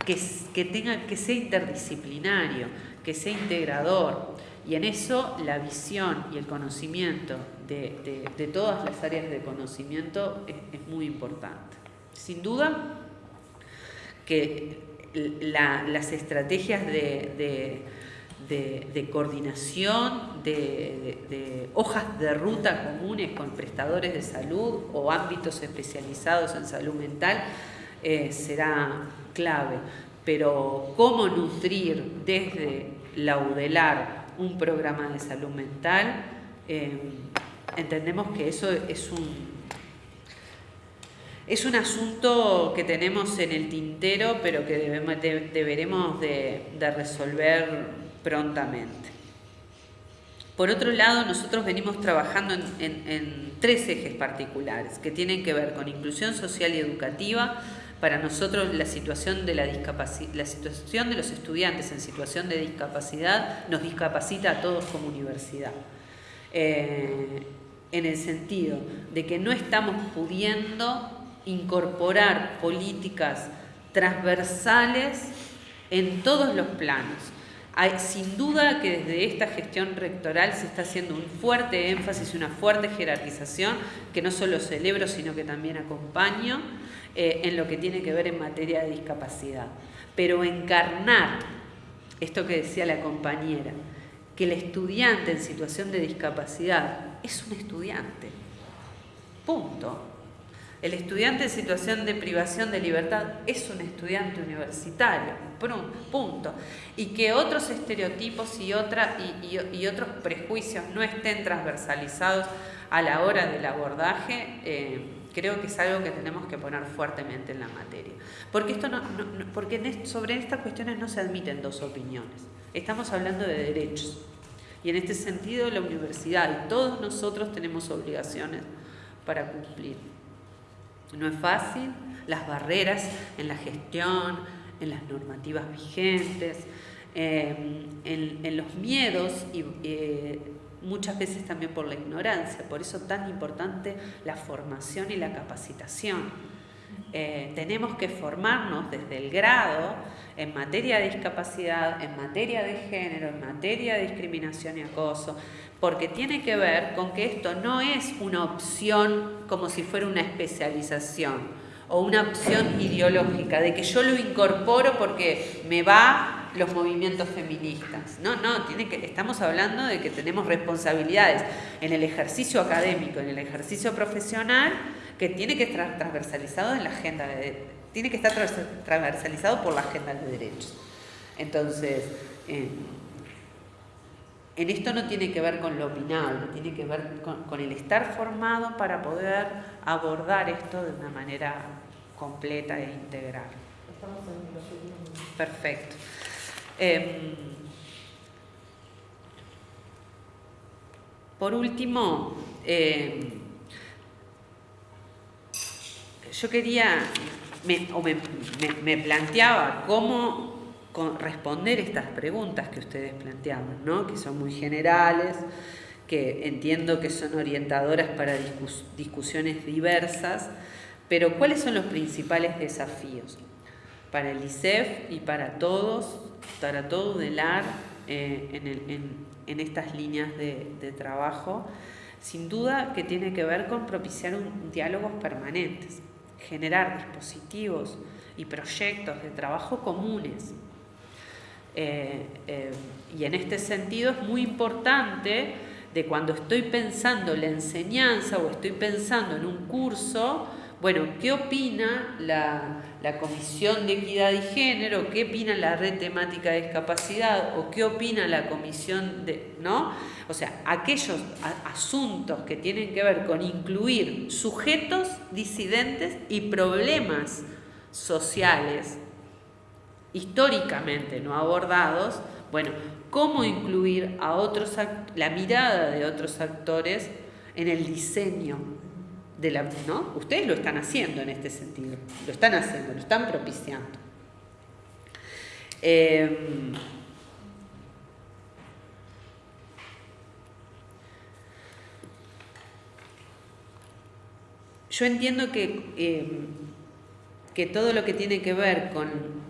que, tenga, que sea interdisciplinario, que sea integrador. Y en eso la visión y el conocimiento de, todas las áreas de conocimiento es muy importante. Sin duda que las estrategias de, coordinación, de, hojas de ruta comunes con prestadores de salud o ámbitos especializados en salud mental eh, será clave. Pero cómo nutrir desde la UDELAR un programa de salud mental, eh, entendemos que eso es un es un asunto que tenemos en el tintero, pero que deberemos de, resolver prontamente. Por otro lado, nosotros venimos trabajando en, tres ejes particulares que tienen que ver con inclusión social y educativa. Para nosotros la situación de, la, la situación de los estudiantes en situación de discapacidad nos discapacita a todos como universidad. Eh, en el sentido de que no estamos pudiendo incorporar políticas transversales en todos los planos. Hay, sin duda que desde esta gestión rectoral se está haciendo un fuerte énfasis, una fuerte jerarquización, que no solo celebro, sino que también acompaño eh, en lo que tiene que ver en materia de discapacidad. Pero encarnar esto que decía la compañera, que el estudiante en situación de discapacidad es un estudiante. Punto. El estudiante en situación de privación de libertad es un estudiante universitario, punto. Y que otros estereotipos y, otros prejuicios no estén transversalizados a la hora del abordaje, eh, creo que es algo que tenemos que poner fuertemente en la materia. Porque, esto no, porque sobre estas cuestiones no se admiten dos opiniones. Estamos hablando de derechos. Y en este sentido la universidad y todos nosotros tenemos obligaciones para cumplir. No es fácil, las barreras en la gestión, en las normativas vigentes, eh, en, los miedos y eh, muchas veces también por la ignorancia. Por eso tan importante la formación y la capacitación. Eh, tenemos que formarnos desde el grado en materia de discapacidad, en materia de género, en materia de discriminación y acoso, porque tiene que ver con que esto no es una opción como si fuera una especialización o una opción ideológica, de que yo lo incorporo porque me va los movimientos feministas. No, no, estamos hablando de que tenemos responsabilidades en el ejercicio académico, en el ejercicio profesional, que tiene que estar transversalizado en la agenda de, tiene que estar transversalizado por la agenda de derechos. Entonces, eh, en esto no tiene que ver con lo opinable, tiene que ver con, el estar formado para poder abordar esto de una manera completa e integral. Estamos en los últimos Perfecto. Em, por último, em, yo quería, o me planteaba cómo responder estas preguntas que ustedes planteaban, ¿no? que son muy generales, que entiendo que son orientadoras para discusiones diversas, pero ¿cuáles son los principales desafíos para el ICEF y para todos, para todo eh, en, estas líneas de, trabajo? Sin duda que tiene que ver con propiciar diálogos permanentes, generar dispositivos y proyectos de trabajo comunes eh, eh, y en este sentido es muy importante de cuando estoy pensando la enseñanza o estoy pensando en un curso, bueno, ¿qué opina la, Comisión de Equidad y Género? ¿Qué opina la Red Temática de Discapacidad? ¿O qué opina la Comisión de... ¿no? O sea, aquellos asuntos que tienen que ver con incluir sujetos disidentes y problemas sociales históricamente no abordados, bueno, cómo incluir a otros la mirada de otros actores en el diseño de la, ¿no? Ustedes lo están haciendo en este sentido, lo están haciendo, lo están propiciando. Em, yo entiendo que, em, que todo lo que tiene que ver con,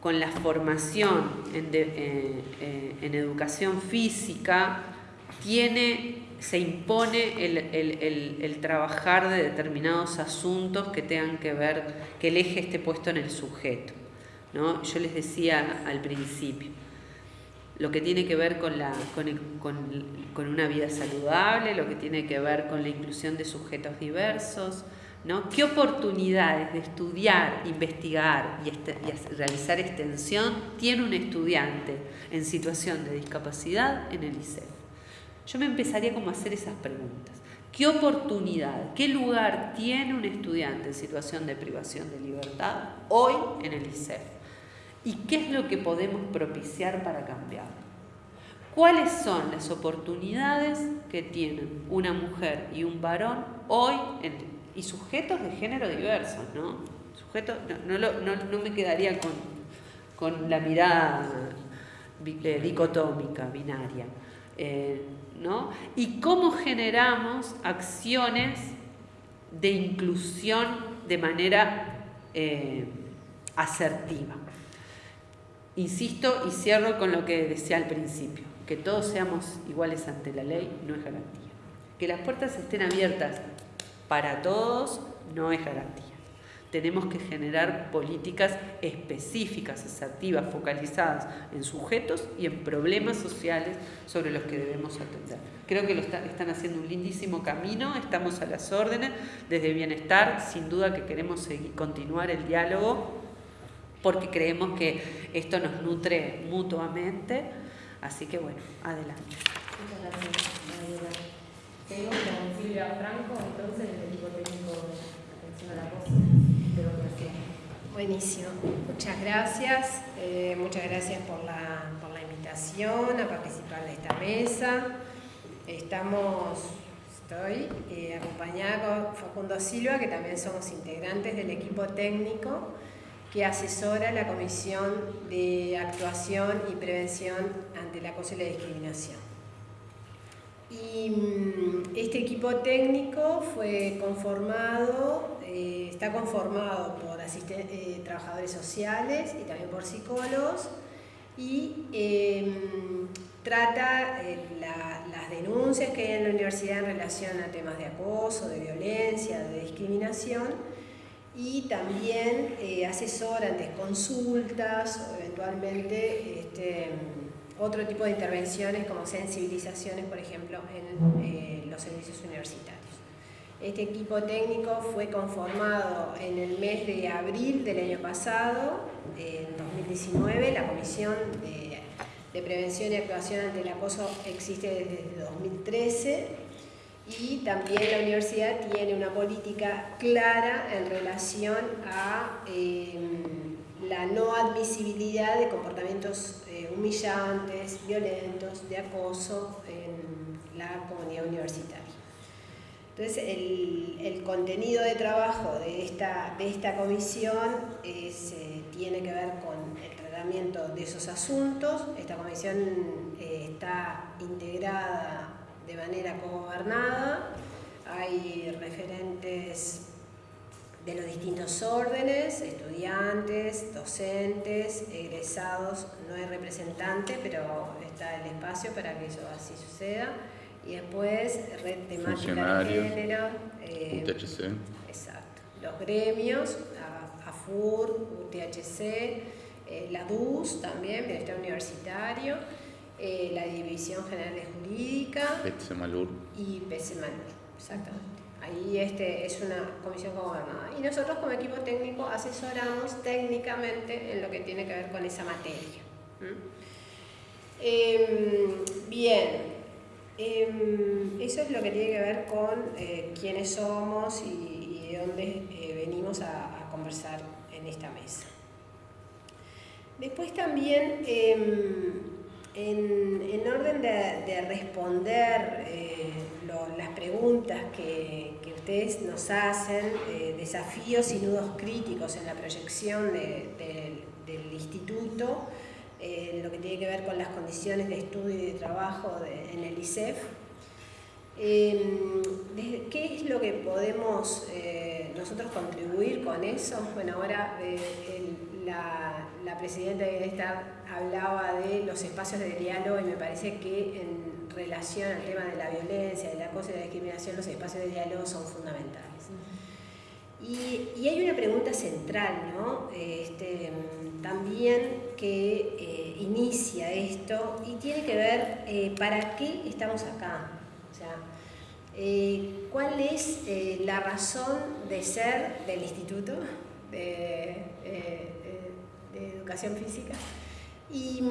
con la formación en, eh, eh, educación física se impone el, trabajar de determinados asuntos que tengan que ver, que el eje esté puesto en el sujeto. ¿no? Yo les decía al principio, lo que tiene que ver con, una vida saludable, lo que tiene que ver con la inclusión de sujetos diversos, ¿no? ¿Qué oportunidades de estudiar, investigar y, este, realizar extensión tiene un estudiante en situación de discapacidad en el liceo? Yo me empezaría como a hacer esas preguntas. ¿Qué oportunidad, qué lugar tiene un estudiante en situación de privación de libertad hoy en el ICEF? ¿Y qué es lo que podemos propiciar para cambiarlo? ¿Cuáles son las oportunidades que tienen una mujer y un varón hoy y sujetos de género diversos? ¿no? Sujetos, no, no, me quedaría con, con la mirada eh, dicotómica, binaria. Eh, y cómo generamos acciones de inclusión de manera eh, asertiva. Insisto y cierro con lo que decía al principio, que todos seamos iguales ante la ley no es garantía. Que las puertas estén abiertas para todos no es garantía. Tenemos que generar políticas específicas, asertivas, focalizadas en sujetos y en problemas sociales sobre los que debemos atender. Creo que lo están haciendo un lindísimo camino, estamos a las órdenes desde bienestar, sin duda que queremos seguir, continuar el diálogo porque creemos que esto nos nutre mutuamente, así que bueno, adelante. Muchas gracias, Tengo con Silvia Franco, entonces, el equipo técnico de atención a la voz. Buenísimo, muchas gracias. Eh, muchas gracias por la, invitación a participar de esta mesa. Estamos, estoy eh, acompañada con Facundo Silva, que también somos integrantes del equipo técnico que asesora la Comisión de Actuación y Prevención ante el Acoso y la Discriminación. Y mm, este equipo técnico fue conformado, eh, está conformado por eh, trabajadores sociales y también por psicólogos. Y em, trata eh, las denuncias que hay en la universidad en relación a temas de acoso, de violencia, de discriminación. Y también asesora ante consultas o eventualmente este, otro tipo de intervenciones como sensibilizaciones, por ejemplo, en eh, los servicios universitarios. Este equipo técnico fue conformado en el mes de abril del año pasado, en 2019. La Comisión de, Prevención y Actuación ante el Acoso existe desde 2013 y también la universidad tiene una política clara en relación a eh, la no admisibilidad de comportamientos humillantes, violentos, de acoso en la comunidad universitaria. Entonces, el, contenido de trabajo de esta, de esta comisión eh, tiene que ver con el tratamiento de esos asuntos. Esta comisión eh, está integrada de manera co-gobernada. Hay referentes de los distintos órdenes, estudiantes, docentes, egresados, no hay representante, pero está el espacio para que eso así suceda. Y después, red temática de género. Eh, UTHC. Exacto. Los gremios, AFUR, UTHC, eh, la DUS también, Bienestar Universitario, eh, la División General de Jurídica. PCMALUR. Y PCMALUR, exactamente. Ahí este, es una comisión gobernada. Y nosotros como equipo técnico asesoramos técnicamente en lo que tiene que ver con esa materia. Em, bien, em, eso es lo que tiene que ver con eh, quiénes somos y, de dónde eh, venimos a, conversar en esta mesa. Después también, em, en, orden de, responder eh, las preguntas que, ustedes nos hacen, eh, desafíos y nudos críticos en la proyección del instituto, eh, lo que tiene que ver con las condiciones de estudio y de trabajo en el ISEF, em, ¿Qué es lo que podemos nosotros contribuir con eso? Bueno, ahora la, presidenta de Bienestar hablaba de los espacios de diálogo y me parece que en relación al tema de la violencia, del acoso y la discriminación, los espacios de diálogo son fundamentales. Y, hay una pregunta central, ¿no? Este, también que eh, inicia esto y tiene que ver eh, para qué estamos acá. O sea, eh, ¿cuál es la razón de ser del instituto? De, de educación física. Y,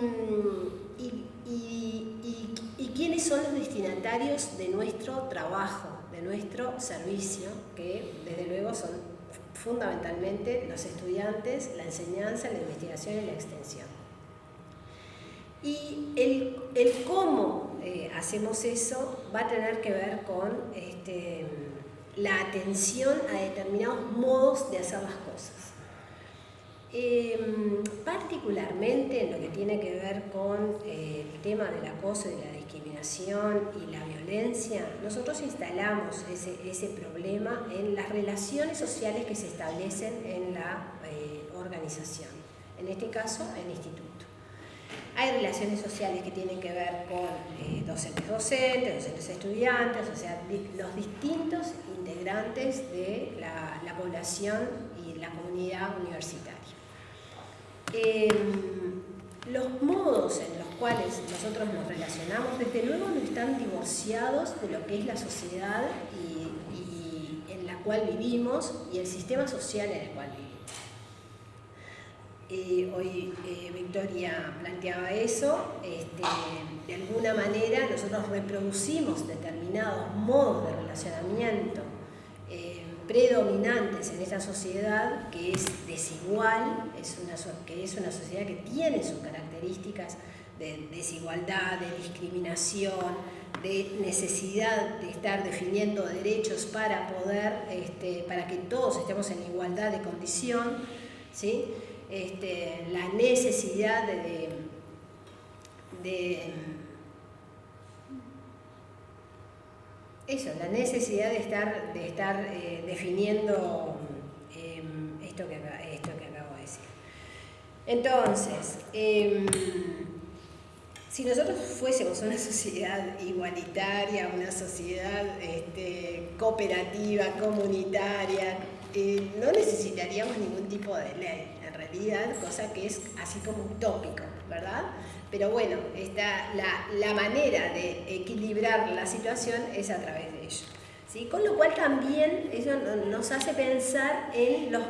y, quiénes son los destinatarios de nuestro trabajo, de nuestro servicio, que desde luego son fundamentalmente los estudiantes, la enseñanza, la investigación y la extensión. Y el, el cómo eh, hacemos eso va a tener que ver con este, la atención a determinados modos de hacer las cosas. Em, particularmente en lo que tiene que ver con eh, el tema del acoso y la discriminación y la violencia, nosotros instalamos ese, problema en las relaciones sociales que se establecen en la eh, organización, en este caso el instituto. Hay relaciones sociales que tienen que ver con eh, docentes docentes, docentes estudiantes, o sea, los distintos integrantes de la población y la comunidad universitaria. Em, los modos en los cuales nosotros nos relacionamos, desde luego, no están divorciados de lo que es la sociedad y, en la cual vivimos y el sistema social en el cual vivimos. Eh, hoy eh, Victoria planteaba eso, este, de alguna manera nosotros reproducimos determinados modos de relacionamiento predominantes en esta sociedad que es desigual, es una, que es una sociedad que tiene sus características de desigualdad, de discriminación, de necesidad de estar definiendo derechos para poder, este, para que todos estemos en igualdad de condición, ¿sí? Este, la necesidad de, de eso, la necesidad de estar, de estar eh, definiendo em, esto, que, esto que acabo de decir. Entonces, em, si nosotros fuésemos una sociedad igualitaria, una sociedad este, cooperativa, comunitaria, eh, no necesitaríamos ningún tipo de ley, en realidad, cosa que es así como utópico, ¿verdad? Pero bueno, esta, la, manera de equilibrar la situación es a través de ello. ¿sí? Con lo cual también eso nos hace pensar en los,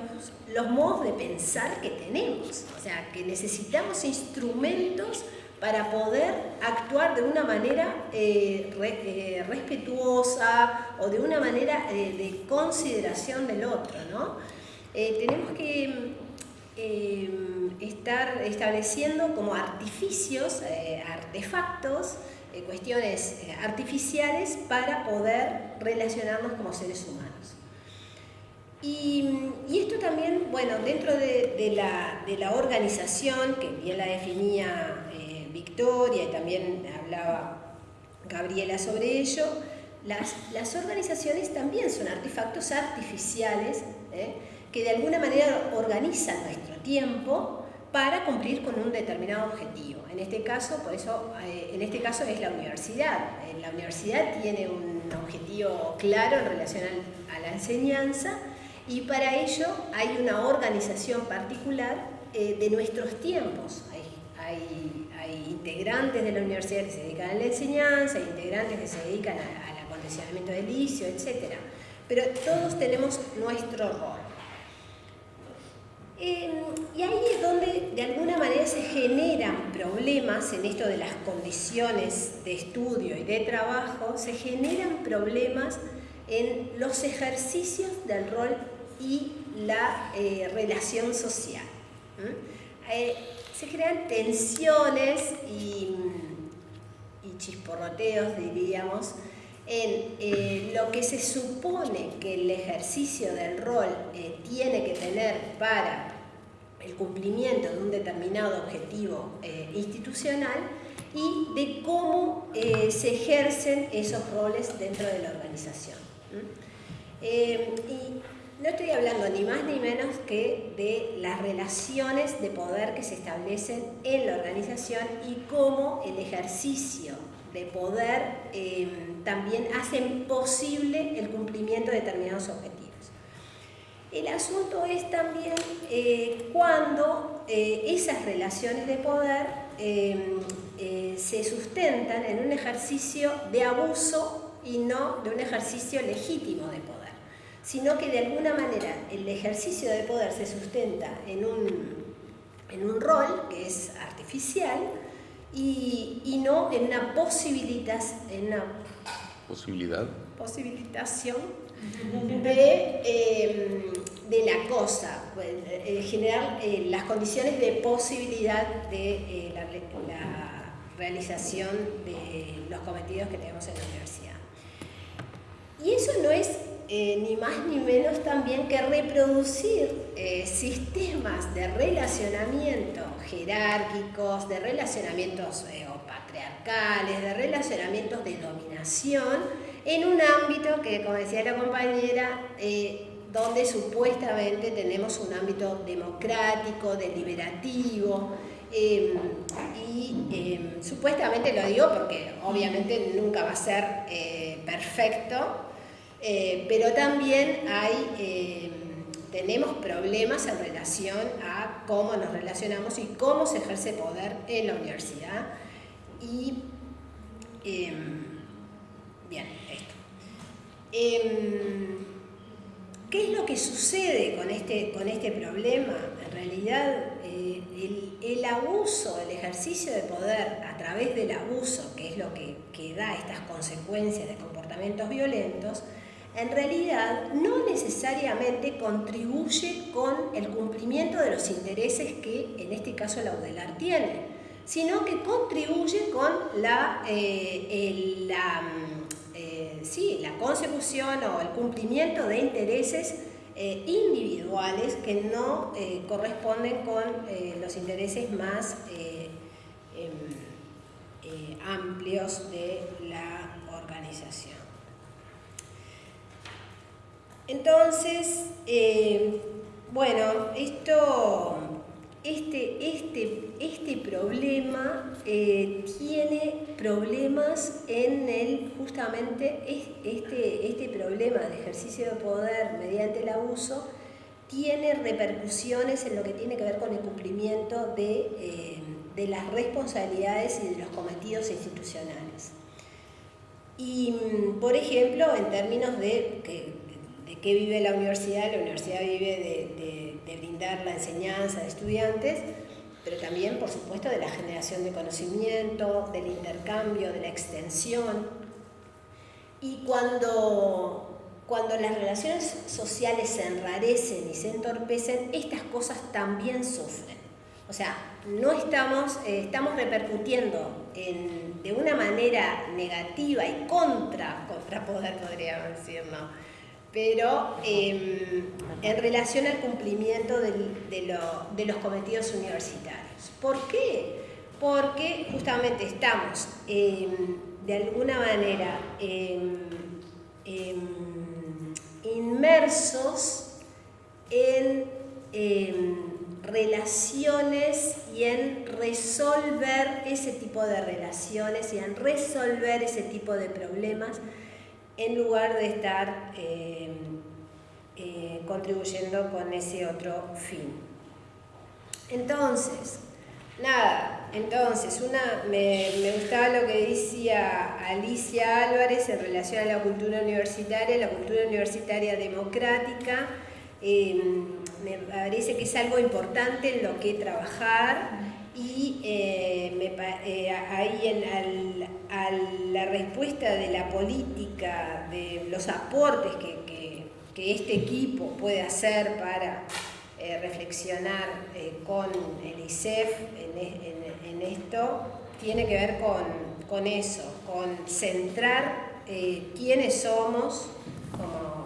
los modos de pensar que tenemos. O sea, que necesitamos instrumentos para poder actuar de una manera eh, eh, respetuosa o de una manera eh, de consideración del otro. ¿no? tenemos que Em, estar estableciendo como artificios, eh, artefactos, eh, cuestiones eh, artificiales para poder relacionarnos como seres humanos. Y, esto también, bueno, dentro de, la, organización, que bien la definía Victoria y también hablaba Gabriela sobre ello, las, las organizaciones también son artefactos artificiales que de alguna manera organizan nuestro tiempo para cumplir con un determinado objetivo. En este caso, por eso, eh, en este caso es la universidad. Eh, la universidad tiene un objetivo claro en relación a la enseñanza y para ello hay una organización particular eh, de nuestros tiempos. Hay, integrantes de la universidad que se dedican a la enseñanza, hay integrantes que se dedican al acondicionamiento del liceo, etc. Pero todos tenemos nuestro rol. Em, y ahí es donde de alguna manera se generan problemas en esto de las condiciones de estudio y de trabajo, se generan problemas en los ejercicios del rol y la eh, relación social. Eh, se crean tensiones y, y chisporroteos, diríamos, en eh, lo que se supone que el ejercicio del rol eh, tiene que tener para el cumplimiento de un determinado objetivo eh, institucional y de cómo se ejercen esos roles dentro de la organización. y no estoy hablando ni más ni menos que de las relaciones de poder que se establecen en la organización y cómo el ejercicio de poder em, también hacen posible el cumplimiento de determinados objetivos. El asunto es también eh, cuando eh, esas relaciones de poder eh, se sustentan en un ejercicio de abuso y no de un ejercicio legítimo de poder, sino que de alguna manera el ejercicio de poder se sustenta en un, en un rol que es artificial, y, no en una posibilidad, en una posibilidad, posibilitación de, em, de la cosa, pues, eh, generar eh, las condiciones de posibilidad de eh, la, la, realización de los cometidos que tenemos en la universidad. Y eso no es eh, ni más ni menos también que reproducir eh, sistemas de relacionamiento jerárquicos, de relacionamientos eh, patriarcales, de relacionamientos de dominación, en un ámbito que, como decía la compañera, donde supuestamente tenemos un ámbito democrático, deliberativo, em, y em, supuestamente lo digo porque obviamente nunca va a ser perfecto, eh, pero también hay, eh, tenemos problemas en relación a cómo nos relacionamos y cómo se ejerce poder en la universidad. Y, em, bien, esto. Em, ¿Qué es lo que sucede con este, con este problema? En realidad, eh, el, el, abuso, el ejercicio de poder a través del abuso, que es lo que, que da estas consecuencias de comportamientos violentos, en realidad no necesariamente contribuye con el cumplimiento de los intereses que en este caso la UDELAR tiene, sino que contribuye con la, eh, la, eh, la consecución o el cumplimiento de intereses eh, individuales que no corresponden con los intereses más em, amplios de la organización. Entonces, eh, bueno, esto, este, este, este problema eh, tiene problemas en el, justamente este, este problema de ejercicio de poder mediante el abuso tiene repercusiones en lo que tiene que ver con el cumplimiento de, eh, de las responsabilidades y de los cometidos institucionales. Y, por ejemplo, en términos de que de qué vive la universidad, la universidad vive de, brindar la enseñanza de estudiantes, pero también, por supuesto, de la generación de conocimiento, del intercambio, de la extensión. Y cuando, cuando las relaciones sociales se enrarecen y se entorpecen, estas cosas también sufren. O sea, no estamos, eh, estamos repercutiendo de una manera negativa y contra, contra poder, podríamos decir, ¿no? Pero em, en relación al cumplimiento de, los cometidos universitarios. ¿Por qué? Porque justamente estamos em, de alguna manera em, inmersos en relaciones y en resolver ese tipo de relaciones y en resolver ese tipo de problemas en lugar de estar eh, eh, contribuyendo con ese otro fin. Entonces, nada, entonces, una, me, gustaba lo que decía Alicia Álvarez en relación a la cultura universitaria, la cultura universitaria democrática, eh, me parece que es algo importante en lo que trabajar y eh, me, eh, ahí en, a la respuesta de la política, de los aportes que, este equipo puede hacer para eh, reflexionar con el ISEF en en, esto tiene que ver con, eso, con centrar eh, quiénes somos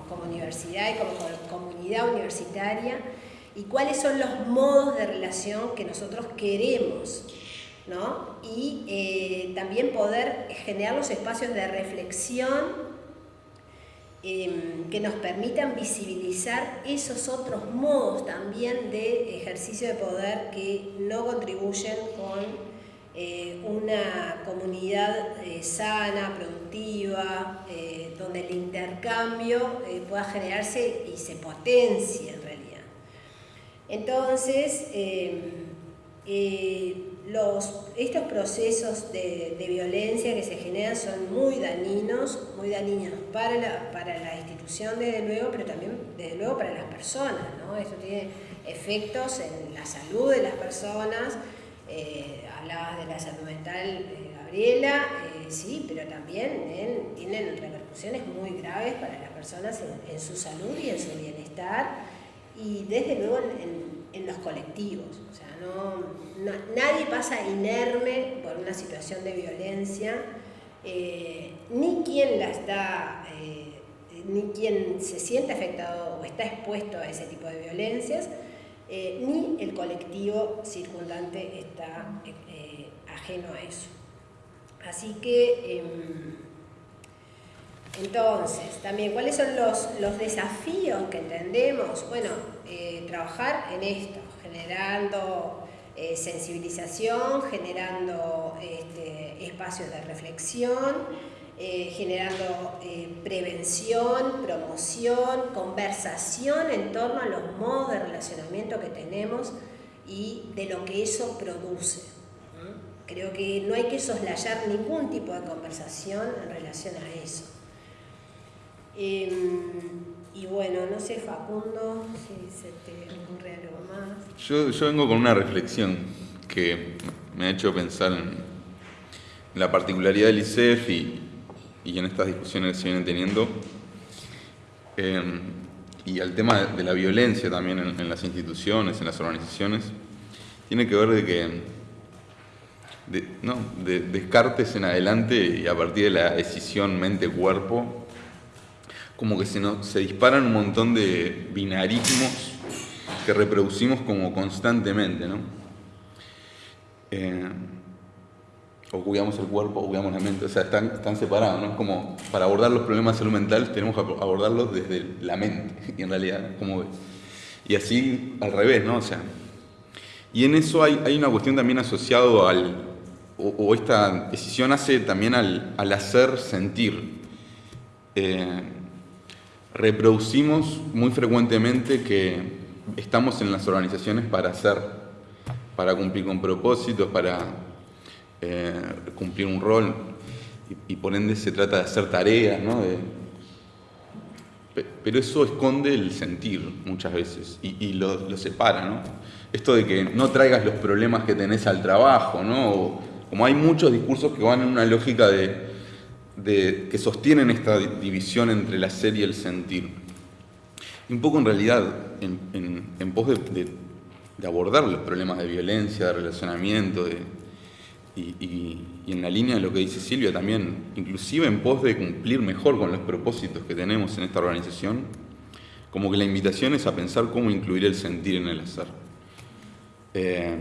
como universidad y como comunidad universitaria y cuáles son los modos de relación que nosotros queremos ¿no? y eh, también poder generar los espacios de reflexión em, que nos permitan visibilizar esos otros modos también de ejercicio de poder que no contribuyen con eh, una comunidad eh, sana, productiva, donde el intercambio pueda generarse y se potencie Entonces, em, los, estos procesos de, violencia que se generan son muy dañinos, muy dañinos para la, para la institución desde luego, pero también desde luego para las personas. ¿no? Esto tiene efectos en la salud de las personas, eh, hablabas de la salud mental, eh, Gabriela, eh, sí, pero también tienen repercusiones muy graves para las personas en, su salud y en su bienestar y desde luego en, los colectivos. O sea, no, nadie pasa inerme por una situación de violencia, eh, ni quien la está, eh, ni quien se siente afectado o está expuesto a ese tipo de violencias, eh, ni el colectivo circundante está ajeno a eso. Así que, em, entonces, también, ¿cuáles son los, desafíos que entendemos? Bueno, trabajar en esto, generando eh, sensibilización, generando este, espacios de reflexión, eh, generando eh, prevención, promoción, conversación en torno a los modos de relacionamiento que tenemos y de lo que eso produce. Creo que no hay que soslayar ningún tipo de conversación en relación a eso. Em, y bueno, no sé, Facundo, si se te ocurre algo más. Yo, yo vengo con una reflexión que me ha hecho pensar en la particularidad del ICEF y, y en estas discusiones que se vienen teniendo. Em, y al tema de la violencia también en, las instituciones, en las organizaciones, tiene que ver de que de, no, de Descartes en adelante y a partir de la decisión mente-cuerpo, como que se, nos, se disparan un montón de binarismos que reproducimos como constantemente, ¿no? Eh, o cuidamos el cuerpo o cuidamos la mente, o sea, están, están separados, ¿no? Como para abordar los problemas de salud mental tenemos que abordarlos desde la mente, y en realidad, como Y así al revés, ¿no? O sea, y en eso hay, hay una cuestión también asociado al, o, esta decisión hace también al, al hacer sentir. Eh, reproducimos muy frecuentemente que estamos en las organizaciones para hacer, para cumplir con propósitos, para eh, cumplir un rol, y, por ende se trata de hacer tareas, ¿no? pero eso esconde el sentir muchas veces y, lo, separa, ¿no? Esto de que no traigas los problemas que tenés al trabajo, ¿no? como hay muchos discursos que van en una lógica de de, que sostienen esta división entre la ser y el sentir. un poco en realidad, en, pos de, abordar los problemas de violencia, de relacionamiento, y, en la línea de lo que dice Silvia también, inclusive en pos de cumplir mejor con los propósitos que tenemos en esta organización, como que la invitación es a pensar cómo incluir el sentir en el hacer. Eh,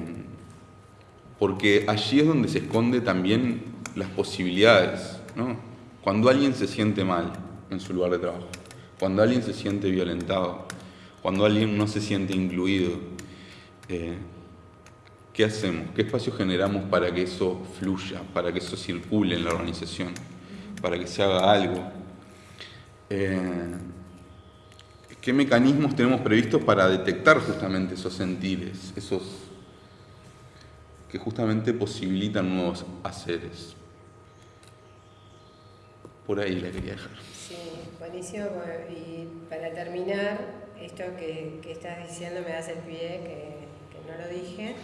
porque allí es donde se esconde también las posibilidades cuando alguien se siente mal en su lugar de trabajo, cuando alguien se siente violentado, cuando alguien no se siente incluido, eh, ¿qué hacemos? ¿Qué espacio generamos para que eso fluya, para que eso circule en la organización, para que se haga algo? Eh, ¿Qué mecanismos tenemos previstos para detectar justamente esos sentires, esos que justamente posibilitan nuevos haceres? por ahí la quería dejar. Sí, buenísimo. Y para terminar, esto que, que estás diciendo me hace el pie, que, no lo dije,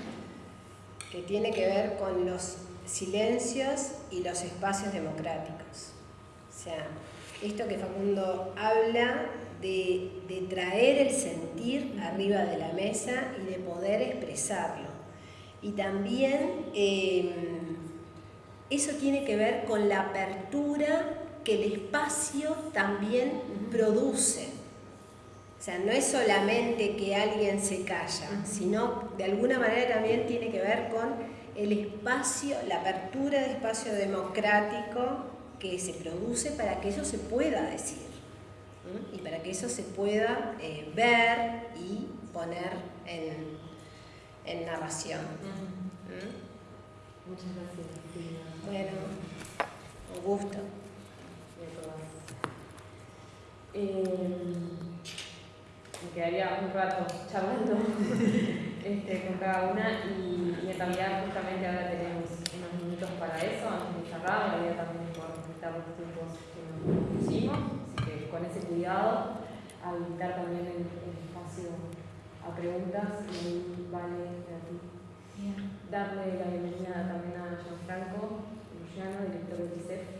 que tiene que ver con los silencios y los espacios democráticos. O sea, esto que Facundo habla de, de, traer el sentir arriba de la mesa y de poder expresarlo. Y también eh, eso tiene que ver con la apertura que el espacio también produce. O sea, no es solamente que alguien se calla, sino de alguna manera también tiene que ver con el espacio, la apertura de espacio democrático que se produce para que eso se pueda decir y para que eso se pueda eh, ver y poner en, en narración. Muchas gracias. Bueno, un gusto. Em, me quedaría un rato charlando este, con cada una y, en realidad justamente ahora tenemos unos minutos para eso, antes de cerrar, la también por respetar los tiempos que nos pusimos, así que con ese cuidado, habilitar también el, espacio a preguntas y vale a ti. Darle la bienvenida también a John Franco, Luciano, director de ICEF,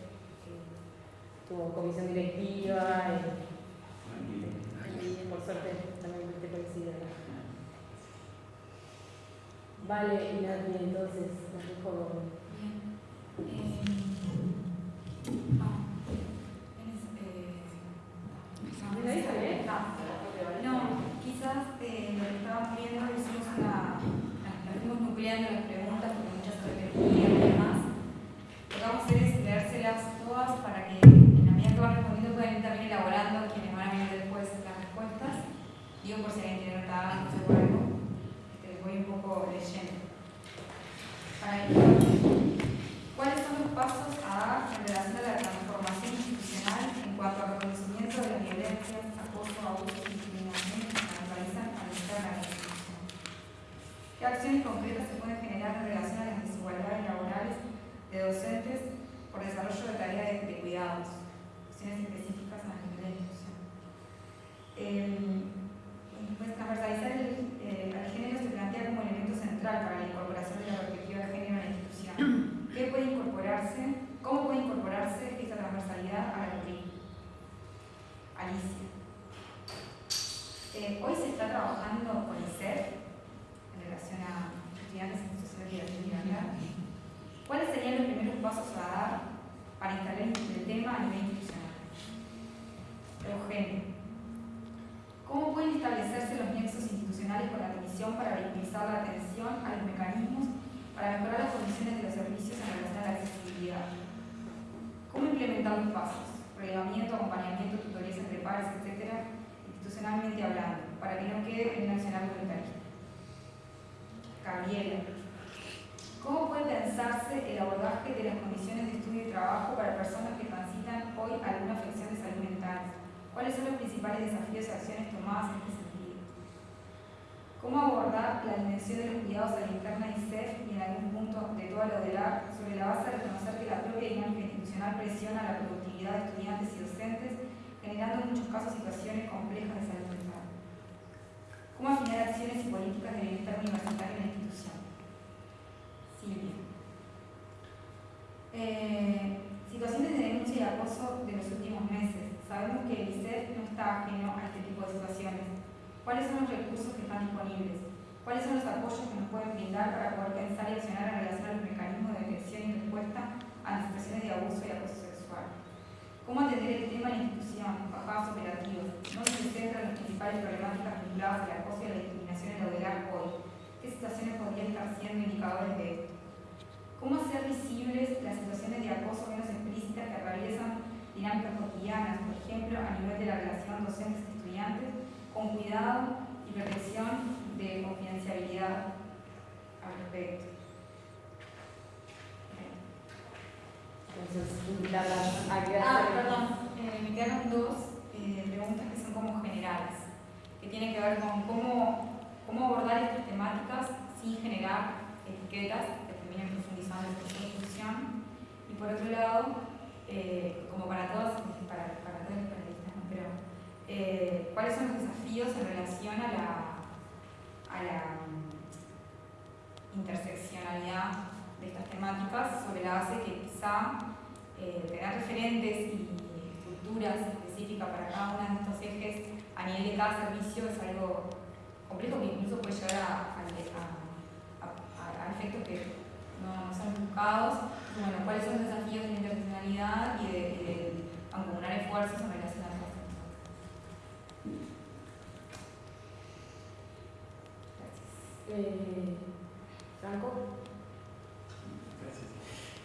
tu comisión directiva eh, y, por suerte también fuiste coincidida. Vale, y nadie, entonces, la dejo con. Bien. Eh, ah, eh, ah, ah, no, quizás lo que estaba viendo hicimos una, la fuimos nucleando las preguntas con muchas energías y demás. Lo que vamos a hacer es leérselas todas para que. io forse in realtà non seguivo perché voi un poco leggendo. ¿Cuáles son los pasos a dar en relación a la transformación institucional en cuanto al reconocimiento de las violencias, acoso, abuso y discriminación que se realizan al estar la institución? ¿Qué acciones concretas se pueden generar en relación a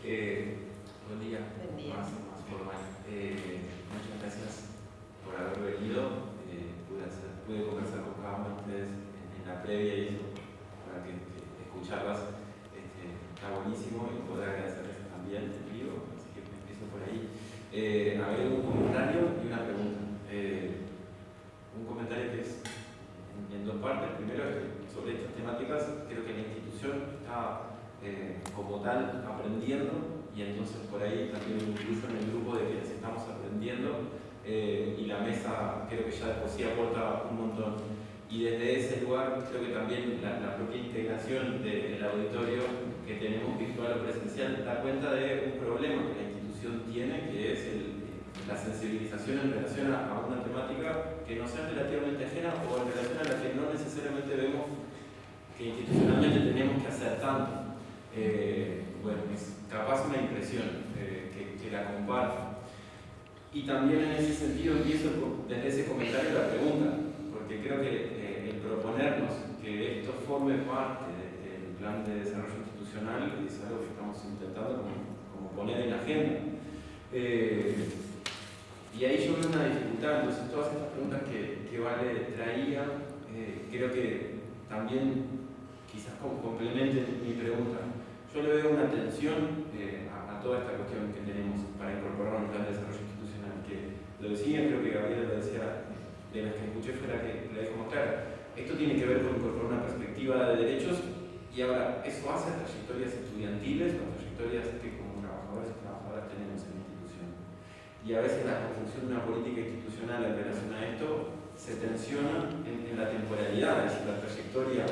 Eh, buen día. Buen día. Más, más formal. Eh, muchas gracias por haber venido. Eh, pude, hacer- pude conversar con cada uno de ustedes en, en la previa y eso, para que, que escucharlas este, está buenísimo y poder agradecerles también en vivo. Así que empiezo por ahí. Eh, a ver, un comentario y una pregunta. Eh, un comentario que es en, en dos partes. Primero, es que sobre estas temáticas, creo que la institución está eh, como tal aprendiendo y entonces por ahí también me incluyo en el grupo de quienes estamos aprendiendo eh, y la mesa creo que ya de por sí aporta un montón. Y desde ese lugar creo que también propia integración del auditorio que tenemos virtual o presencial da cuenta de un problema que la institución tiene, que es el- la sensibilización en relación a, una temática que nos es relativamente ajena o en relación a la que no necesariamente vemos que institucionalmente tenemos que hacer tanto. Eh, bueno, es capaz una impresión eh, que, la comparto. Y también en ese sentido empiezo desde ese comentario la pregunta, porque creo que eh, el proponernos que esto forme parte de- del plan de desarrollo institucional es algo que estamos intentando como, poner en agenda. Eh, y ahí yo veo una dificultad, entonces todas estas preguntas que, que Vale traía, eh, creo que también quizás complementen mi pregunta. Yo le veo una tensión eh, a, a toda esta cuestión que tenemos para incorporar un plan de desarrollo institucional, que lo decía, creo que Gabriela lo decía, de las que escuché fue la que la dijo más clara. Esto tiene que ver con incorporar una perspectiva de derechos y ahora, eso hace trayectorias estudiantiles o trayectorias que como trabajadores y trabajadoras tenemos en la institución. Y a veces la construcción de una política institucional en relación a esto se tensiona en, la temporalidad, es decir, la trayectoria.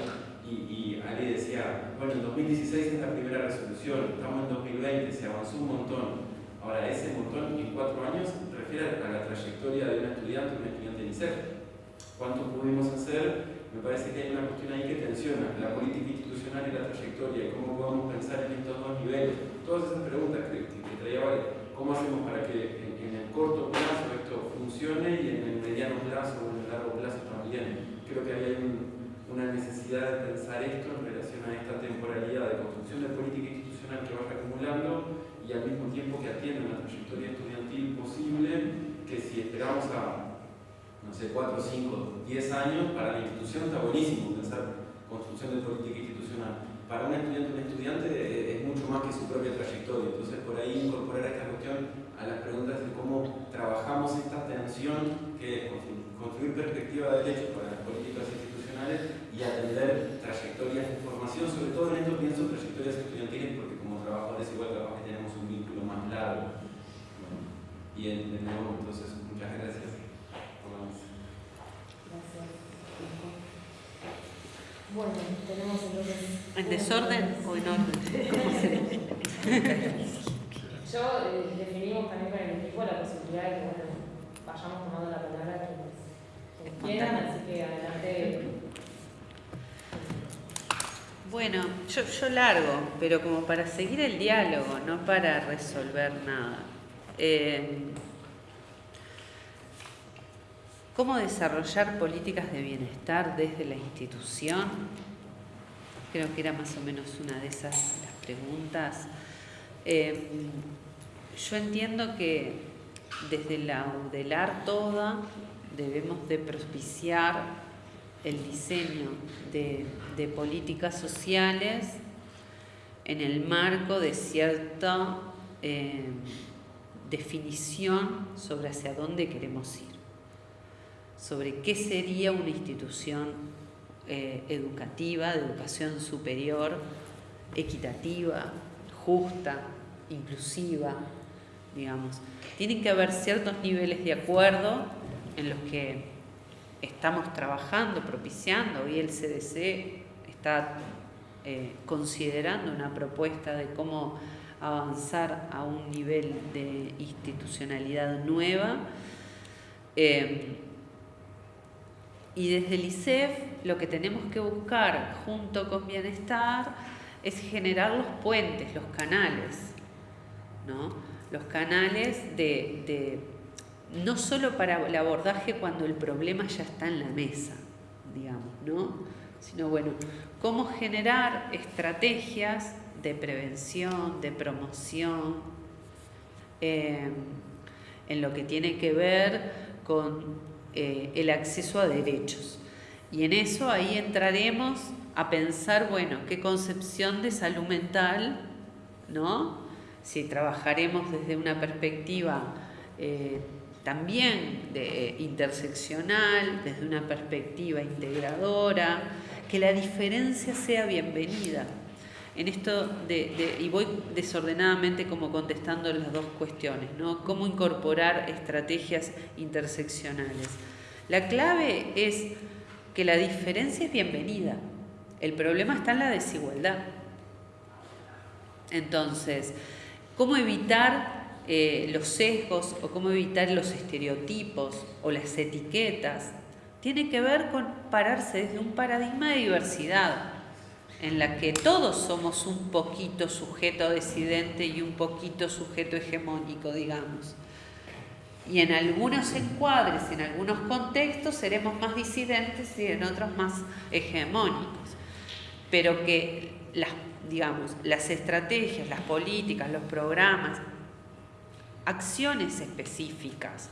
Y, y decía, bueno, en 2016 es la primera resolución, estamos en 2020, se avanzó un montón. Ahora, ese montón en cuatro años refiere a la trayectoria de un estudiante, un estudiante de INSEF. ¿Cuánto pudimos hacer? Me parece que hay una cuestión ahí que tensiona la política institucional y la trayectoria, cómo podemos pensar en estos dos niveles. Todas esas preguntas que, que, traía Vale, ¿cómo hacemos para que en, en el corto plazo esto funcione y en el mediano plazo o en el largo plazo también? Creo que hay un- una necesidad de pensar esto en relación a esta temporalidad de construcción de política institucional que vaya acumulando y al mismo tiempo que atienda una trayectoria estudiantil posible que si esperamos a no sé, 4, 5, 10 años, para la institución está buenísimo pensar construcción de política institucional. Para un estudiante un estudiante eh, es mucho más que su propia trayectoria. Entonces, por ahí incorporar esta cuestión a las preguntas de cómo trabajamos esta tensión que es constru- construir perspectiva de derecho para las políticas institucionales y atender trayectorias de formación, sobre todo en esto pienso trayectorias estudiantiles porque como trabajadores igual que tenemos un vínculo más largo. Bueno, y nuevo, entonces, muchas gracias. por la mesa. Gracias. Bueno, tenemos entonces. ¿En desorden o en orden? ¿Cómo se dice? Yo eh, definimos también con el equipo la posibilidad de que bueno, vayamos tomando la palabra quienes, quienes quieran, así que adelante. Bueno, yo, yo largo, pero como para seguir el diálogo, no para resolver nada. Eh, ¿Cómo desarrollar políticas de bienestar desde la institución? Creo que era más o menos una de esas las preguntas. Eh, yo entiendo que desde la UDELAR toda debemos de propiciar el diseño de, políticas sociales en el marco de cierta eh, definición sobre hacia dónde queremos ir, sobre qué sería una institución eh, educativa, de educación superior, equitativa, justa, inclusiva, digamos. Tienen que haber ciertos niveles de acuerdo en los que estamos trabajando, propiciando. Hoy el CDC está eh, considerando una propuesta de cómo avanzar a un nivel de institucionalidad nueva. Eh, y desde el ICEF lo que tenemos que buscar junto con bienestar es generar los puentes, los canales, ¿no? Los canales de, no solo para el abordaje cuando el problema ya está en la mesa, digamos, ¿no? Sino, bueno, cómo generar estrategias de prevención, de promoción, eh, en lo que tiene que ver con eh, el acceso a derechos. Y en eso ahí entraremos a pensar, bueno, qué concepción de salud mental, ¿no? Si trabajaremos desde una perspectiva eh, también de, interseccional, desde una perspectiva integradora, que la diferencia sea bienvenida. En esto de, y voy desordenadamente como contestando las dos cuestiones, ¿no? Cómo incorporar estrategias interseccionales. La clave es que la diferencia es bienvenida. El problema está en la desigualdad. Entonces, ¿cómo evitar eh, los sesgos o cómo evitar los estereotipos o las etiquetas? Tiene que ver con pararse desde un paradigma de diversidad, en la que todos somos un poquito sujeto decidente y un poquito sujeto hegemónico, digamos. Y en algunos encuadres, en algunos contextos, seremos más disidentes y en otros más hegemónicos. Pero que las, digamos, las estrategias, las políticas, los programas, acciones específicas,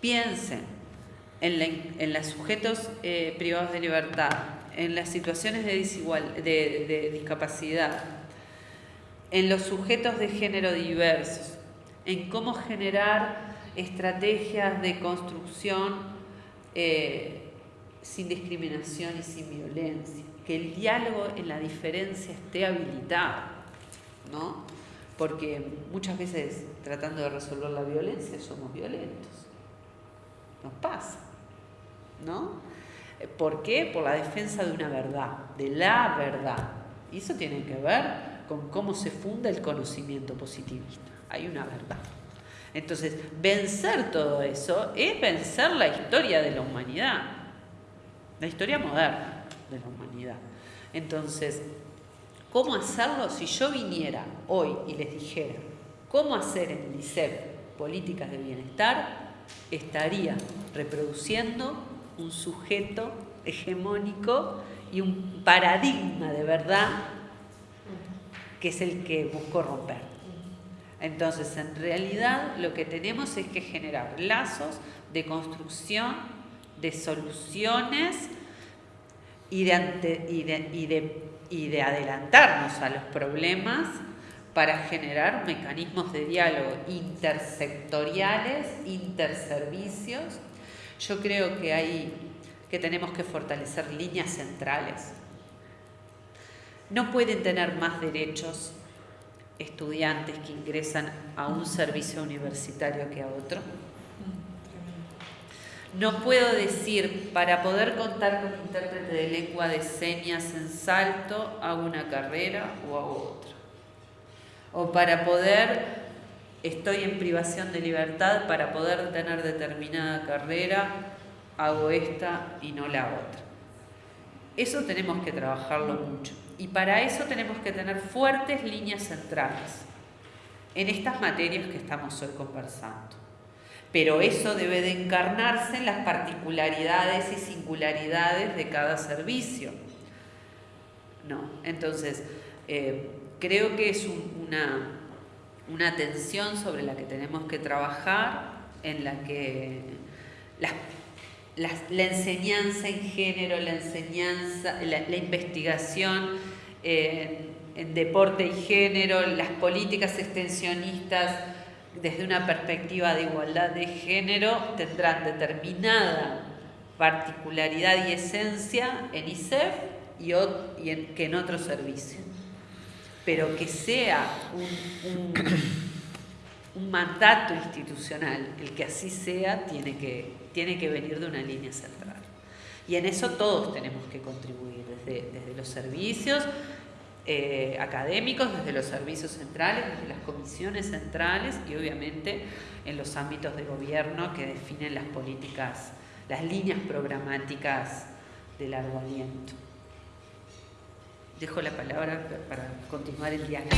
piensen en, los sujetos eh, privados de libertad, en las situaciones de, desigual, de discapacidad, en los sujetos de género diversos, en cómo generar estrategias de construcción eh, sin discriminación y sin violencia, que el diálogo en la diferencia esté habilitado, ¿no? Porque muchas veces tratando de resolver la violencia somos violentos. Nos pasa, ¿no? ¿Por qué? Por la defensa de una verdad, de la verdad. Y eso tiene que ver con cómo se funda el conocimiento positivista. Hay una verdad. Entonces, vencer todo eso es vencer la historia de la humanidad, la historia moderna de la humanidad. Entonces, ¿cómo hacerlo si yo viniera hoy y les dijera cómo hacer en el ICEP políticas de bienestar? Estaría reproduciendo un sujeto hegemónico y un paradigma de verdad que es el que busco romper. Entonces, en realidad lo que tenemos es que generar lazos de construcción, de soluciones y de, y de, adelantarnos a los problemas para generar mecanismos de diálogo intersectoriales, interservicios. Yo creo que hay que tenemos que fortalecer líneas centrales. No pueden tener más derechos estudiantes que ingresan a un servicio universitario que a otro. No puedo decir, para poder contar con intérprete de lengua de señas en salto, hago una carrera o hago otra. O para poder, estoy en privación de libertad, para poder tener determinada carrera, hago esta y no la otra. Eso tenemos que trabajarlo mucho. Y para eso tenemos que tener fuertes líneas centrales en estas materias que estamos hoy conversando. Pero eso debe de encarnarse en las particularidades y singularidades de cada servicio. No, entonces, eh, creo que es una, una tensión sobre la que tenemos que trabajar, en la que la, enseñanza en género, la enseñanza, la, investigación en deporte y género, las políticas extensionistas desde una perspectiva de igualdad de género tendrán determinada particularidad y esencia en ISEF y, que en otros servicios. Pero que sea un mandato institucional, el que así sea, tiene que, tiene que venir de una línea central. Y en eso todos tenemos que contribuir, desde, desde los servicios eh, académicos, desde los servicios centrales, desde las comisiones centrales y obviamente en los ámbitos de gobierno que definen las políticas, las líneas programáticas de largo aliento. Dejo la palabra para continuar el diálogo.